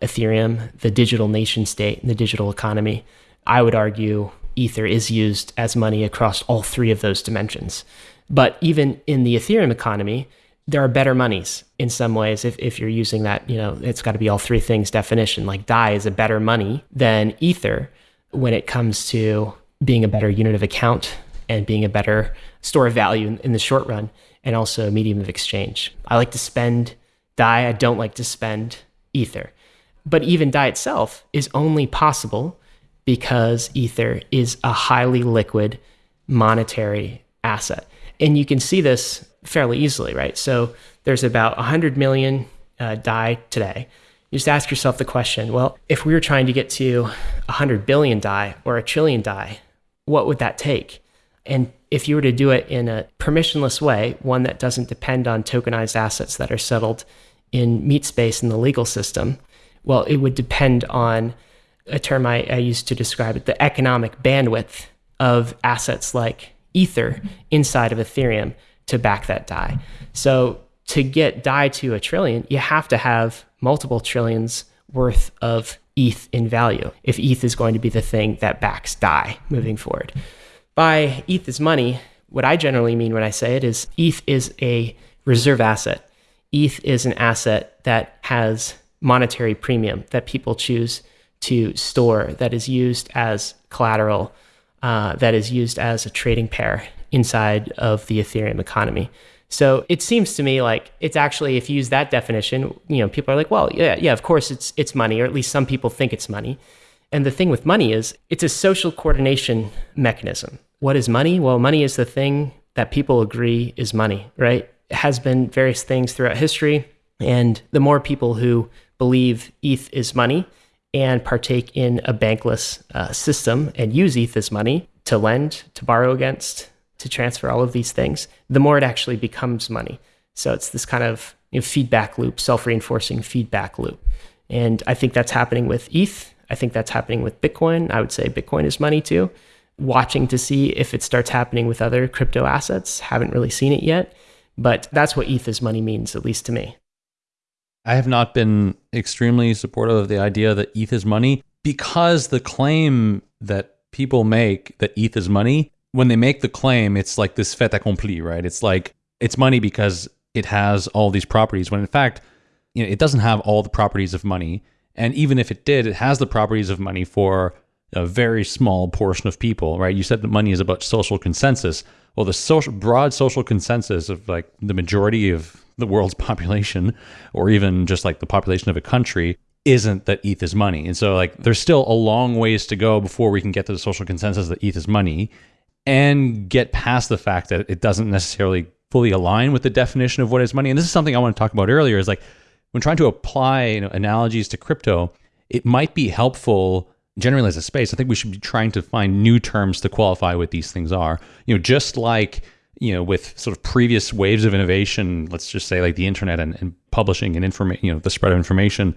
Ethereum, the digital nation state, and the digital economy, I would argue Ether is used as money across all three of those dimensions. But even in the Ethereum economy, there are better monies in some ways if, if you're using that, you know, it's got to be all three things definition. Like DAI is a better money than Ether when it comes to being a better unit of account and being a better store of value in, in the short run and also a medium of exchange. I like to spend DAI, I don't like to spend Ether. But even DAI itself is only possible because Ether is a highly liquid monetary asset. And you can see this fairly easily, right? So there's about 100 million uh, DAI today. You just ask yourself the question well, if we were trying to get to 100 billion DAI or a trillion DAI, what would that take? And if you were to do it in a permissionless way, one that doesn't depend on tokenized assets that are settled in meat space in the legal system, well, it would depend on a term I, I used to describe it the economic bandwidth of assets like Ether inside of Ethereum to back that DAI. So to get DAI to a trillion, you have to have multiple trillions worth of ETH in value if ETH is going to be the thing that backs DAI moving forward. By ETH is money, what I generally mean when I say it is ETH is a reserve asset. ETH is an asset that has monetary premium that people choose to store, that is used as collateral, uh, that is used as a trading pair inside of the Ethereum economy. So it seems to me like it's actually, if you use that definition, you know, people are like, well, yeah, yeah, of course it's it's money, or at least some people think it's money. And the thing with money is it's a social coordination mechanism. What is money? Well, money is the thing that people agree is money, right? It has been various things throughout history. And the more people who believe ETH is money and partake in a bankless uh, system and use ETH as money to lend, to borrow against, to transfer all of these things, the more it actually becomes money. So it's this kind of you know, feedback loop, self reinforcing feedback loop. And I think that's happening with ETH. I think that's happening with Bitcoin. I would say Bitcoin is money too. Watching to see if it starts happening with other crypto assets. Haven't really seen it yet, but that's what ETH is money means, at least to me. I have not been extremely supportive of the idea that ETH is money because the claim that people make that ETH is money when they make the claim, it's like this fait accompli, right? It's like it's money because it has all these properties. When in fact, you know, it doesn't have all the properties of money. And even if it did, it has the properties of money for a very small portion of people, right? You said that money is about social consensus. Well, the social broad social consensus of like the majority of the world's [laughs] population, or even just like the population of a country, isn't that ETH is money. And so like there's still a long ways to go before we can get to the social consensus that ETH is money and get past the fact that it doesn't necessarily fully align with the definition of what is money. And this is something I want to talk about earlier is like when trying to apply you know, analogies to crypto, it might be helpful generally as a space. I think we should be trying to find new terms to qualify what these things are. You know, just like you know, with sort of previous waves of innovation, let's just say like the internet and, and publishing and information, you know, the spread of information,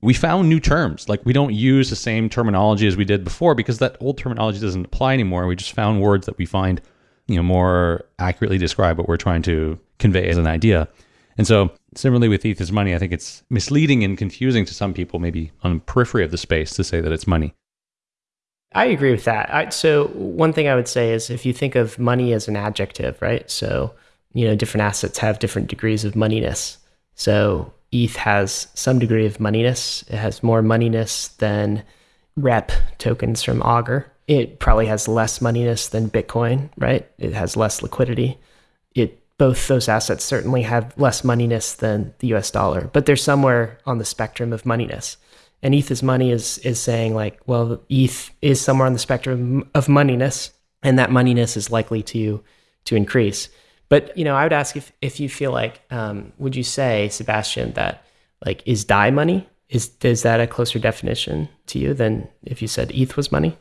we found new terms. Like we don't use the same terminology as we did before because that old terminology doesn't apply anymore. We just found words that we find, you know, more accurately describe what we're trying to convey as an idea. And so similarly with ETH is money, I think it's misleading and confusing to some people, maybe on the periphery of the space to say that it's money. I agree with that. I, so one thing I would say is if you think of money as an adjective, right? So, you know, different assets have different degrees of moneyness. So ETH has some degree of moneyness. It has more moneyness than rep tokens from Augur. It probably has less moneyness than Bitcoin, right? It has less liquidity. Both those assets certainly have less moneyness than the US dollar, but they're somewhere on the spectrum of moneyness. And ETH is money is is saying like, well, ETH is somewhere on the spectrum of moneyness, and that moneyness is likely to to increase. But you know, I would ask if if you feel like, um, would you say, Sebastian, that like is DAI money? Is is that a closer definition to you than if you said ETH was money?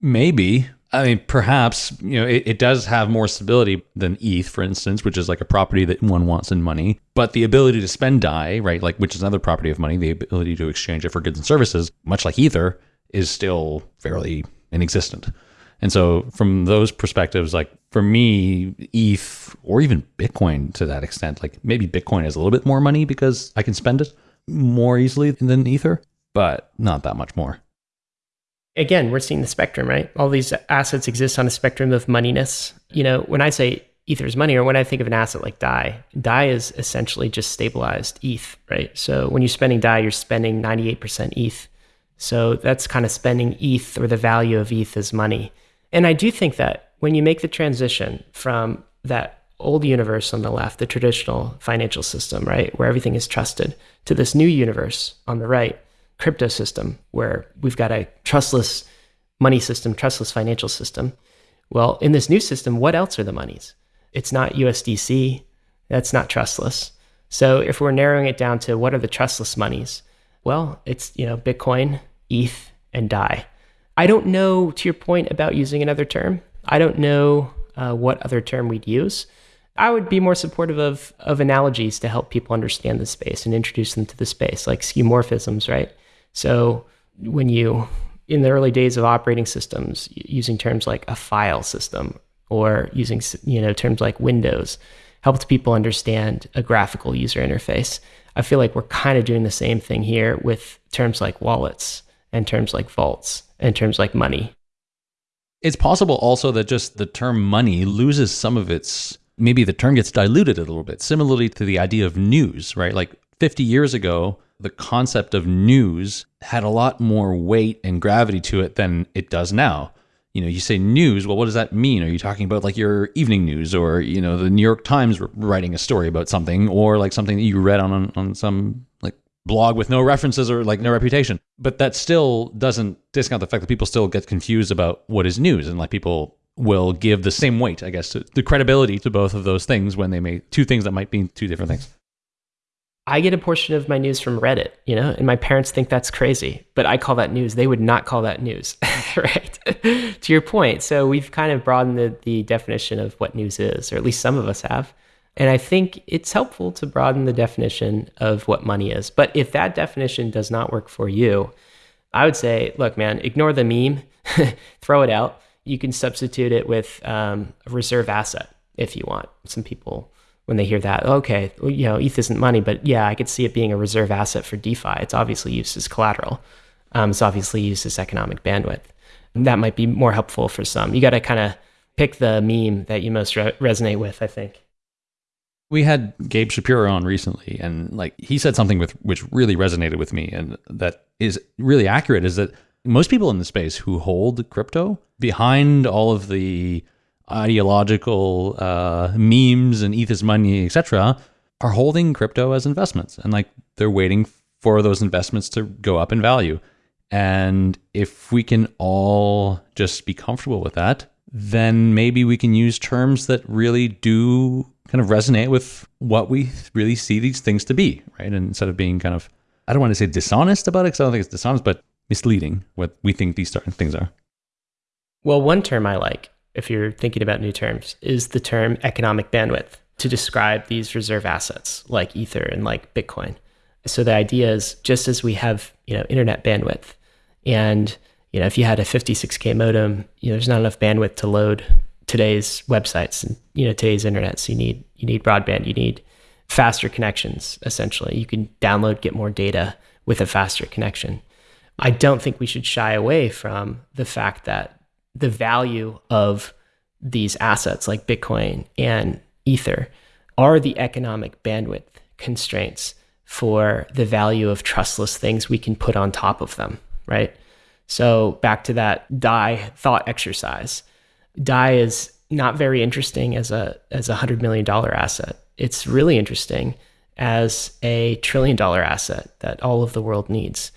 Maybe. I mean, perhaps you know it, it, does have more stability than ETH, for instance, which is like a property that one wants in money. But the ability to spend DAI, right, like which is another property of money, the ability to exchange it for goods and services, much like Ether, is still fairly inexistent. And so, from those perspectives, like for me, ETH or even Bitcoin to that extent, like maybe Bitcoin has a little bit more money because I can spend it more easily than Ether, but not that much more again, we're seeing the spectrum, right? All these assets exist on a spectrum of moneyness. You know, when I say Ether's money, or when I think of an asset like DAI, DAI is essentially just stabilized ETH, right? So when you're spending DAI, you're spending 98% ETH. So that's kind of spending ETH or the value of ETH as money. And I do think that when you make the transition from that old universe on the left, the traditional financial system, right, where everything is trusted, to this new universe on the right, crypto system where we've got a trustless money system, trustless financial system. Well, in this new system, what else are the monies? It's not USDC. That's not trustless. So if we're narrowing it down to what are the trustless monies, well, it's you know Bitcoin, ETH, and DAI. I don't know to your point about using another term. I don't know uh, what other term we'd use. I would be more supportive of of analogies to help people understand the space and introduce them to the space, like skeuomorphisms, right? So when you, in the early days of operating systems, using terms like a file system or using you know terms like Windows, helped people understand a graphical user interface. I feel like we're kind of doing the same thing here with terms like wallets and terms like vaults and terms like money. It's possible also that just the term money loses some of its maybe the term gets diluted a little bit, similarly to the idea of news, right? Like 50 years ago, the concept of news had a lot more weight and gravity to it than it does now. You know, you say news, well, what does that mean? Are you talking about like your evening news or, you know, the New York Times writing a story about something or like something that you read on, on, some like blog with no references or like no reputation? But that still doesn't discount the fact that people still get confused about what is news and like people will give the same weight, I guess, to the credibility to both of those things when they may two things that might be two different things. I get a portion of my news from Reddit, you know, and my parents think that's crazy, but I call that news. They would not call that news, [laughs] right? to your point. So we've kind of broadened the, the definition of what news is, or at least some of us have. And I think it's helpful to broaden the definition of what money is. But if that definition does not work for you, I would say, look, man, ignore the meme, [laughs] throw it out. You can substitute it with um, a reserve asset if you want. Some people when they hear that, okay, well, you know, ETH isn't money, but yeah, I could see it being a reserve asset for DeFi. It's obviously used as collateral. Um, it's obviously used as economic bandwidth. That might be more helpful for some. You got to kind of pick the meme that you most re- resonate with, I think. We had Gabe Shapiro on recently, and like he said something with which really resonated with me, and that is really accurate. Is that most people in the space who hold crypto behind all of the ideological uh, memes and ETH is money, etc., are holding crypto as investments, and like they're waiting for those investments to go up in value. And if we can all just be comfortable with that, then maybe we can use terms that really do kind of resonate with what we really see these things to be, right? And instead of being kind of, I don't want to say dishonest about it, because I don't think it's dishonest, but misleading what we think these certain things are. Well, one term I like if you're thinking about new terms, is the term economic bandwidth to describe these reserve assets like Ether and like Bitcoin. So the idea is just as we have, you know, internet bandwidth and, you know, if you had a 56K modem, you know, there's not enough bandwidth to load today's websites and, you know, today's internet. So you need, you need broadband, you need faster connections, essentially. You can download, get more data with a faster connection. I don't think we should shy away from the fact that the value of these assets like Bitcoin and Ether are the economic bandwidth constraints for the value of trustless things we can put on top of them, right? So back to that DAI thought exercise. DAI is not very interesting as a as a hundred million dollar asset. It's really interesting as a trillion dollar asset that all of the world needs.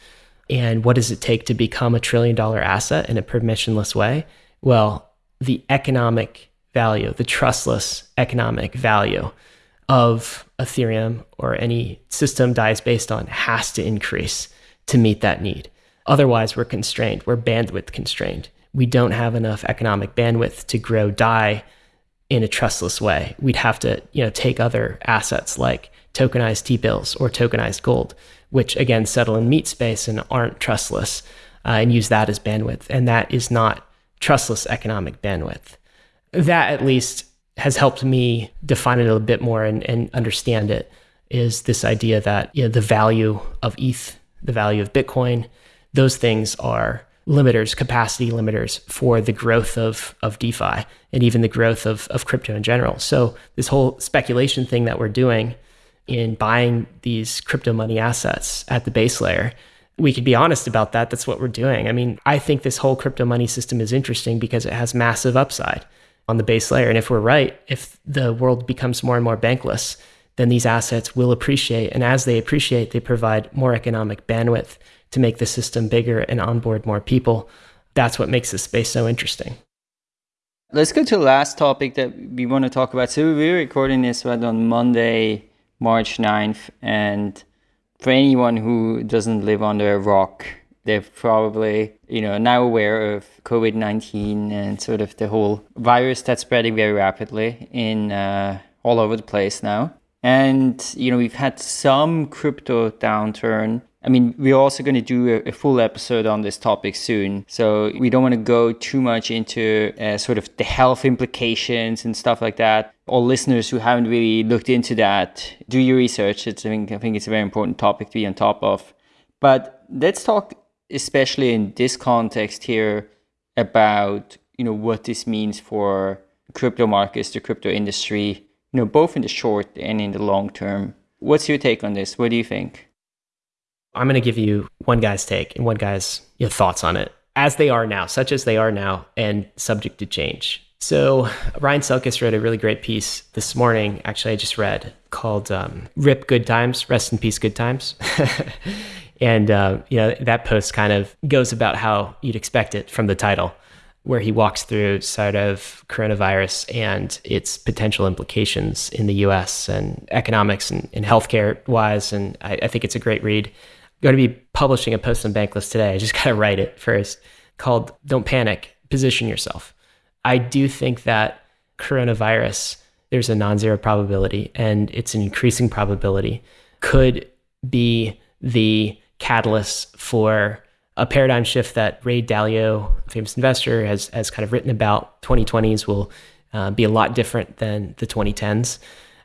And what does it take to become a trillion dollar asset in a permissionless way? Well, the economic value, the trustless economic value of Ethereum or any system DAI is based on has to increase to meet that need. Otherwise, we're constrained, we're bandwidth constrained. We don't have enough economic bandwidth to grow DAI in a trustless way. We'd have to, you know, take other assets like tokenized T-bills or tokenized gold, which again settle in meat space and aren't trustless, uh, and use that as bandwidth. And that is not trustless economic bandwidth. That at least has helped me define it a bit more and, and understand it is this idea that you know, the value of ETH, the value of Bitcoin, those things are limiters, capacity limiters for the growth of, of DeFi and even the growth of, of crypto in general. So this whole speculation thing that we're doing in buying these crypto money assets at the base layer, we could be honest about that. That's what we're doing. I mean, I think this whole crypto money system is interesting because it has massive upside on the base layer. And if we're right, if the world becomes more and more bankless, then these assets will appreciate. And as they appreciate, they provide more economic bandwidth to make the system bigger and onboard more people. That's what makes this space so interesting. Let's go to the last topic that we want to talk about. So we're recording this right on Monday, March 9th. And for anyone who doesn't live under a rock, they're probably, you know, now aware of COVID-19 and sort of the whole virus that's spreading very rapidly in uh, all over the place now. And, you know, we've had some crypto downturn I mean, we're also going to do a, a, full episode on this topic soon. So we don't want to go too much into uh, sort of the health implications and stuff like that. All listeners who haven't really looked into that, do your research. It's, I, think, I think it's a very important topic to be on top of. But let's talk, especially in this context here, about you know what this means for crypto markets, the crypto industry, you know, both in the short and in the long term. What's your take on this? What do you think? I'm going to give you one guy's take and one guy's thoughts on it as they are now, such as they are now, and subject to change. So Ryan Selkis wrote a really great piece this morning. Actually, I just read called um, "Rip Good Times, Rest in Peace, Good Times," [laughs] and uh, you know that post kind of goes about how you'd expect it from the title, where he walks through sort of coronavirus and its potential implications in the U.S. and economics and, and healthcare wise. And I, I think it's a great read going to be publishing a post on Bankless today. I just [laughs] got to write it first called Don't Panic, Position Yourself. I do think that coronavirus, there's a non zero probability and it's an increasing probability, could be the catalyst for a paradigm shift that Ray Dalio, famous investor, has, has kind of written about. 2020s will uh, be a lot different than the 2010s.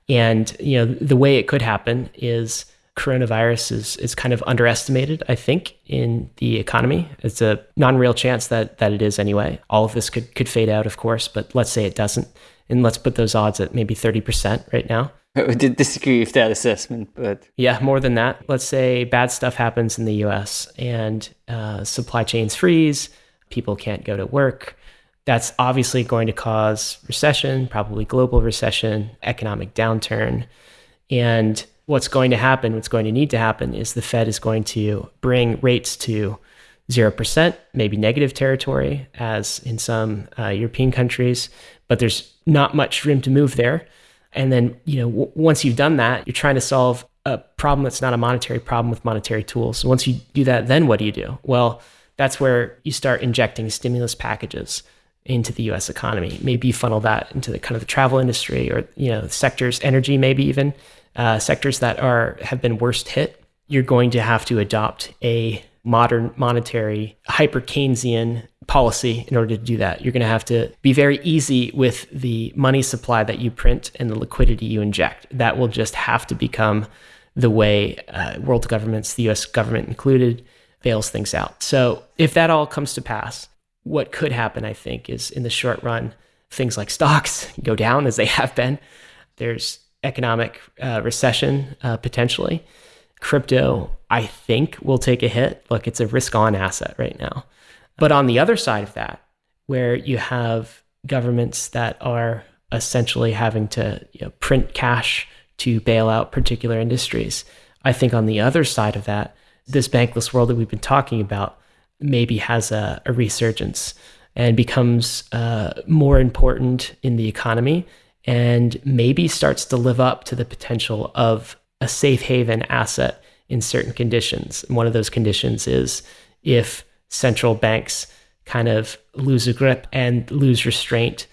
And you know the way it could happen is coronavirus is is kind of underestimated, I think, in the economy. It's a non-real chance that that it is anyway. All of this could could fade out, of course, but let's say it doesn't, and let's put those odds at maybe thirty percent right now. [laughs] I would disagree with that assessment, but yeah, more than that. Let's say bad stuff happens in the U.S. and uh, supply chains freeze, people can't go to work. That's obviously going to cause recession, probably global recession, economic downturn, and what's going to happen, what's going to need to happen is the Fed is going to bring rates to 0%, maybe negative territory, as in some uh, European countries, but there's not much room to move there. And then, you know, w- once you've done that, you're trying to solve a problem that's not a monetary problem with monetary tools. once you do that, then what do you do? Well, that's where you start injecting stimulus packages into the US economy. Maybe you funnel that into the kind of the travel industry or, you know, sectors, energy maybe even uh, sectors that are have been worst hit, you're going to have to adopt a modern monetary hyper Keynesian policy in order to do that. You're going to have to be very easy with the money supply that you print and the liquidity you inject. That will just have to become the way uh, world governments, the US government included, bails things out. So if that all comes to pass, what could happen, I think, is in the short run, things like stocks [laughs] go down as they have been. There's economic uh, recession uh, potentially. Crypto, I think, will take a hit. Look, it's a risk on asset right now. But on the other side of that, where you have governments that are essentially having to you know, print cash to bail out particular industries. I think on the other side of that, this bankless world that we've been talking about maybe has a, a resurgence and becomes uh, more important in the economy and maybe starts to live up to the potential of a safe haven asset in certain conditions. And one of those conditions is if central banks kind of lose a grip and lose restraint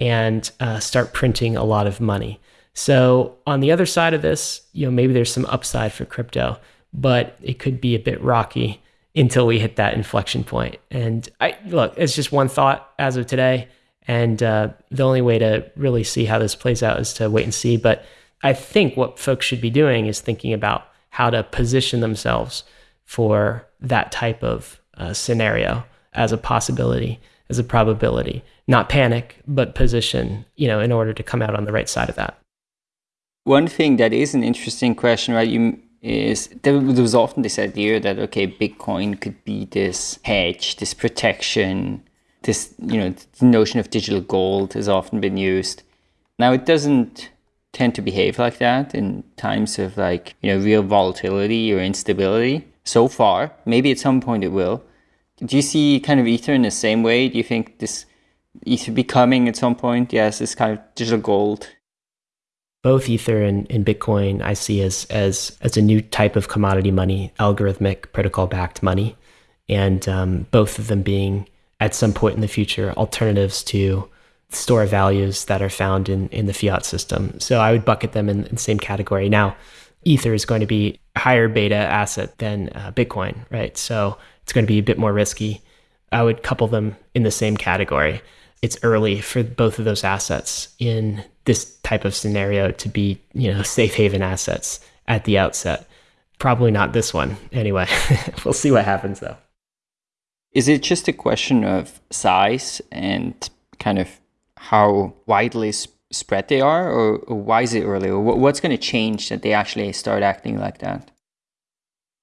and uh, start printing a lot of money. So on the other side of this, you know, maybe there's some upside for crypto, but it could be a bit rocky until we hit that inflection point. And I look, it's just one thought as of today. And uh, the only way to really see how this plays out is to wait and see. But I think what folks should be doing is thinking about how to position themselves for that type of uh, scenario as a possibility, as a probability. Not panic, but position, you know, in order to come out on the right side of that. One thing that is an interesting question, right? You is there, there was often this idea that okay, Bitcoin could be this hedge, this protection, this you know notion of digital gold has often been used. Now it doesn't tend to behave like that in times of like you know real volatility or instability. So far, maybe at some point it will. Do you see kind of Ether in the same way? Do you think this Ether becoming at some point, yes, this kind of digital gold both Ether and, and Bitcoin I see as as as a new type of commodity money, algorithmic protocol backed money, and um, both of them being at some point in the future alternatives to store values that are found in in the fiat system. So I would bucket them in, in the same category. Now, Ether is going to be a higher beta asset than uh, Bitcoin, right? So it's going to be a bit more risky. I would couple them in the same category it's early for both of those assets in this type of scenario to be, you know, safe haven assets at the outset. Probably not this one. Anyway, [laughs] we'll see what happens though. Is it just a question of size and kind of how widely spread they are, or, or why is it early? What's going to change that they actually start acting like that?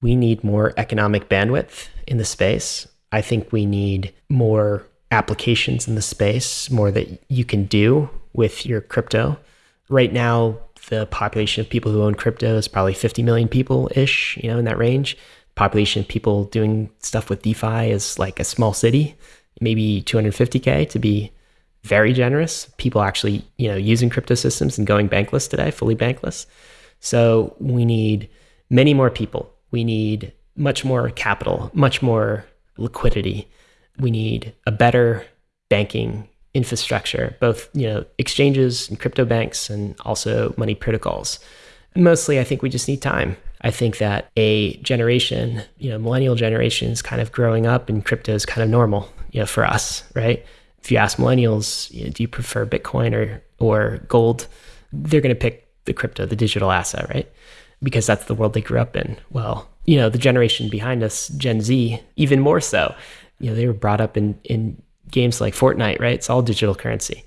We need more economic bandwidth in the space. I think we need more applications in the space, more that you can do with your crypto. Right now, the population of people who own crypto is probably 50 million people ish, you know, in that range. Population of people doing stuff with DeFi is like a small city, maybe 250K to be very generous. People actually, you know, using crypto systems and going bankless today, fully bankless. So we need many more people. We need much more capital, much more liquidity we need a better banking infrastructure, both you know exchanges and crypto banks, and also money protocols. Mostly, I think we just need time. I think that a generation, you know, millennial generation is kind of growing up, and crypto is kind of normal, you know, for us, right? If you ask millennials, you know, do you prefer Bitcoin or or gold? They're going to pick the crypto, the digital asset, right? Because that's the world they grew up in. Well, you know, the generation behind us, Gen Z, even more so you know, they were brought up in, in games like Fortnite, right? It's all digital currency.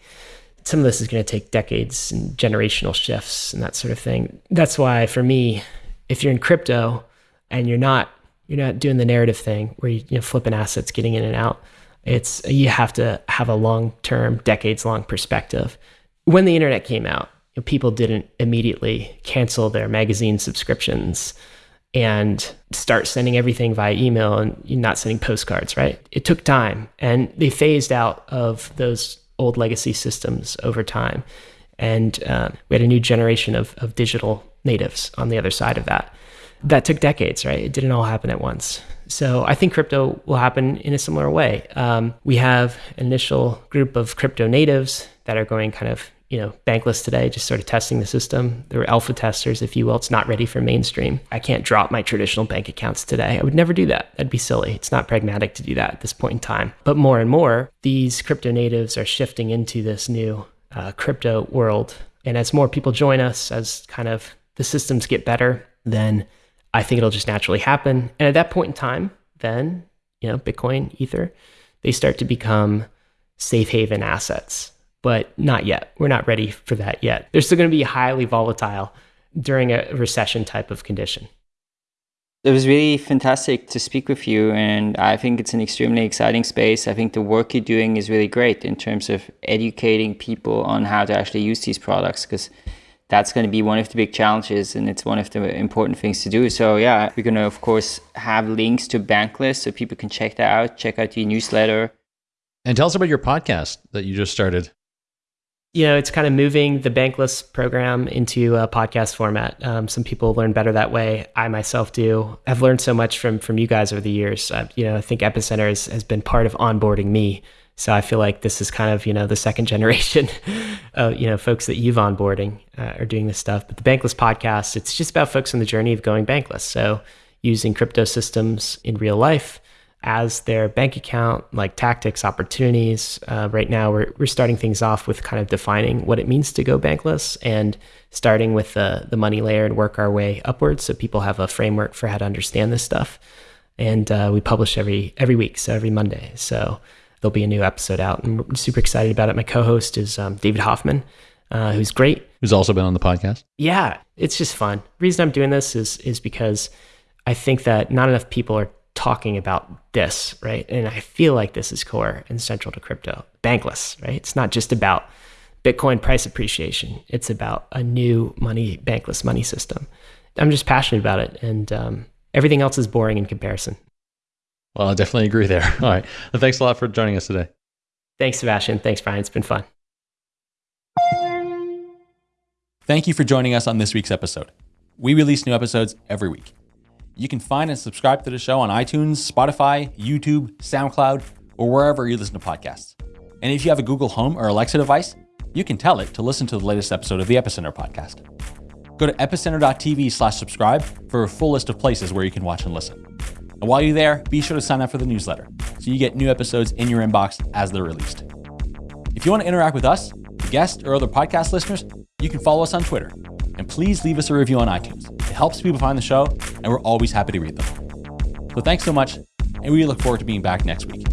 Some of this is going to take decades and generational shifts and that sort of thing. That's why for me, if you're in crypto and you're not you're not doing the narrative thing where you, you know flipping assets, getting in and out, it's you have to have a long term, decades long perspective. When the internet came out, you know, people didn't immediately cancel their magazine subscriptions and start sending everything via email and not sending postcards, right? It took time and they phased out of those old legacy systems over time. And uh, we had a new generation of, of digital natives on the other side of that. That took decades, right? It didn't all happen at once. So I think crypto will happen in a similar way. Um, we have an initial group of crypto natives that are going kind of you know, bankless today, just sort of testing the system. There were alpha testers, if you will. It's not ready for mainstream. I can't drop my traditional bank accounts today. I would never do that. That'd be silly. It's not pragmatic to do that at this point in time. But more and more, these crypto natives are shifting into this new uh, crypto world. And as more people join us, as kind of the systems get better, then I think it'll just naturally happen. And at that point in time, then, you know, Bitcoin, Ether, they start to become safe haven assets but not yet. We're not ready for that yet. They're still going to be highly volatile during a recession type of condition. It was really fantastic to speak with you, and I think it's an extremely exciting space. I think the work you're doing is really great in terms of educating people on how to actually use these products because that's going to be one of the big challenges and it's one of the important things to do. So yeah, we're going to of course have links to Bankless so people can check that out, check out the newsletter. And tell us about your podcast that you just started. You know, it's kind of moving the Bankless program into a podcast format. Um, some people learn better that way. I myself do. I've learned so much from from you guys over the years. Uh, you know, I think Epicenter has, has been part of onboarding me so I feel like this is kind of you know the second [laughs] generation, of you know folks that you've onboarding uh, are doing this stuff. But the Bankless podcast, it's just about folks on the journey of going bankless. So using crypto systems in real life as their bank account, like tactics, opportunities. Uh, right now, we're we're starting things off with kind of defining what it means to go bankless and starting with the the money layer and work our way upwards, so people have a framework for how to understand this stuff. And uh, we publish every every week, so every Monday. So there'll be a new episode out. And I'm super excited about it. My co-host is um, David Hoffman, uh, who's great. Who's also been on the podcast. Yeah, it's just fun. The reason I'm doing this is is because I think that not enough people are talking about this, right? And I feel like this is core and central to crypto. Bankless, right? It's not just about Bitcoin price appreciation. It's about a new money, bankless money system. I'm just passionate about it, and um, everything else is boring in comparison. Well, I definitely agree there. [laughs] All right. Well, thanks a lot for joining us today. Thanks, Sebastian. Thanks, Brian. It's been fun. Thank you for joining us on this week's episode. We release new episodes every week. You can find and subscribe to the show on iTunes, Spotify, YouTube, SoundCloud, or wherever you listen to podcasts. And if you have a Google Home or Alexa device, you can tell it to listen to the latest episode of the Epicenter podcast. Go to epicenter.tv slash subscribe for a full list of places where you can watch and listen. And while you're there, be sure to sign up for the newsletter so you get new episodes in your inbox as they're released. If you want to interact with us, the guests, or other podcast listeners, you can follow us on Twitter. And please leave us a review on iTunes. It helps people find the show, and we're always happy to read them. So thanks so much, and we look forward to being back next week.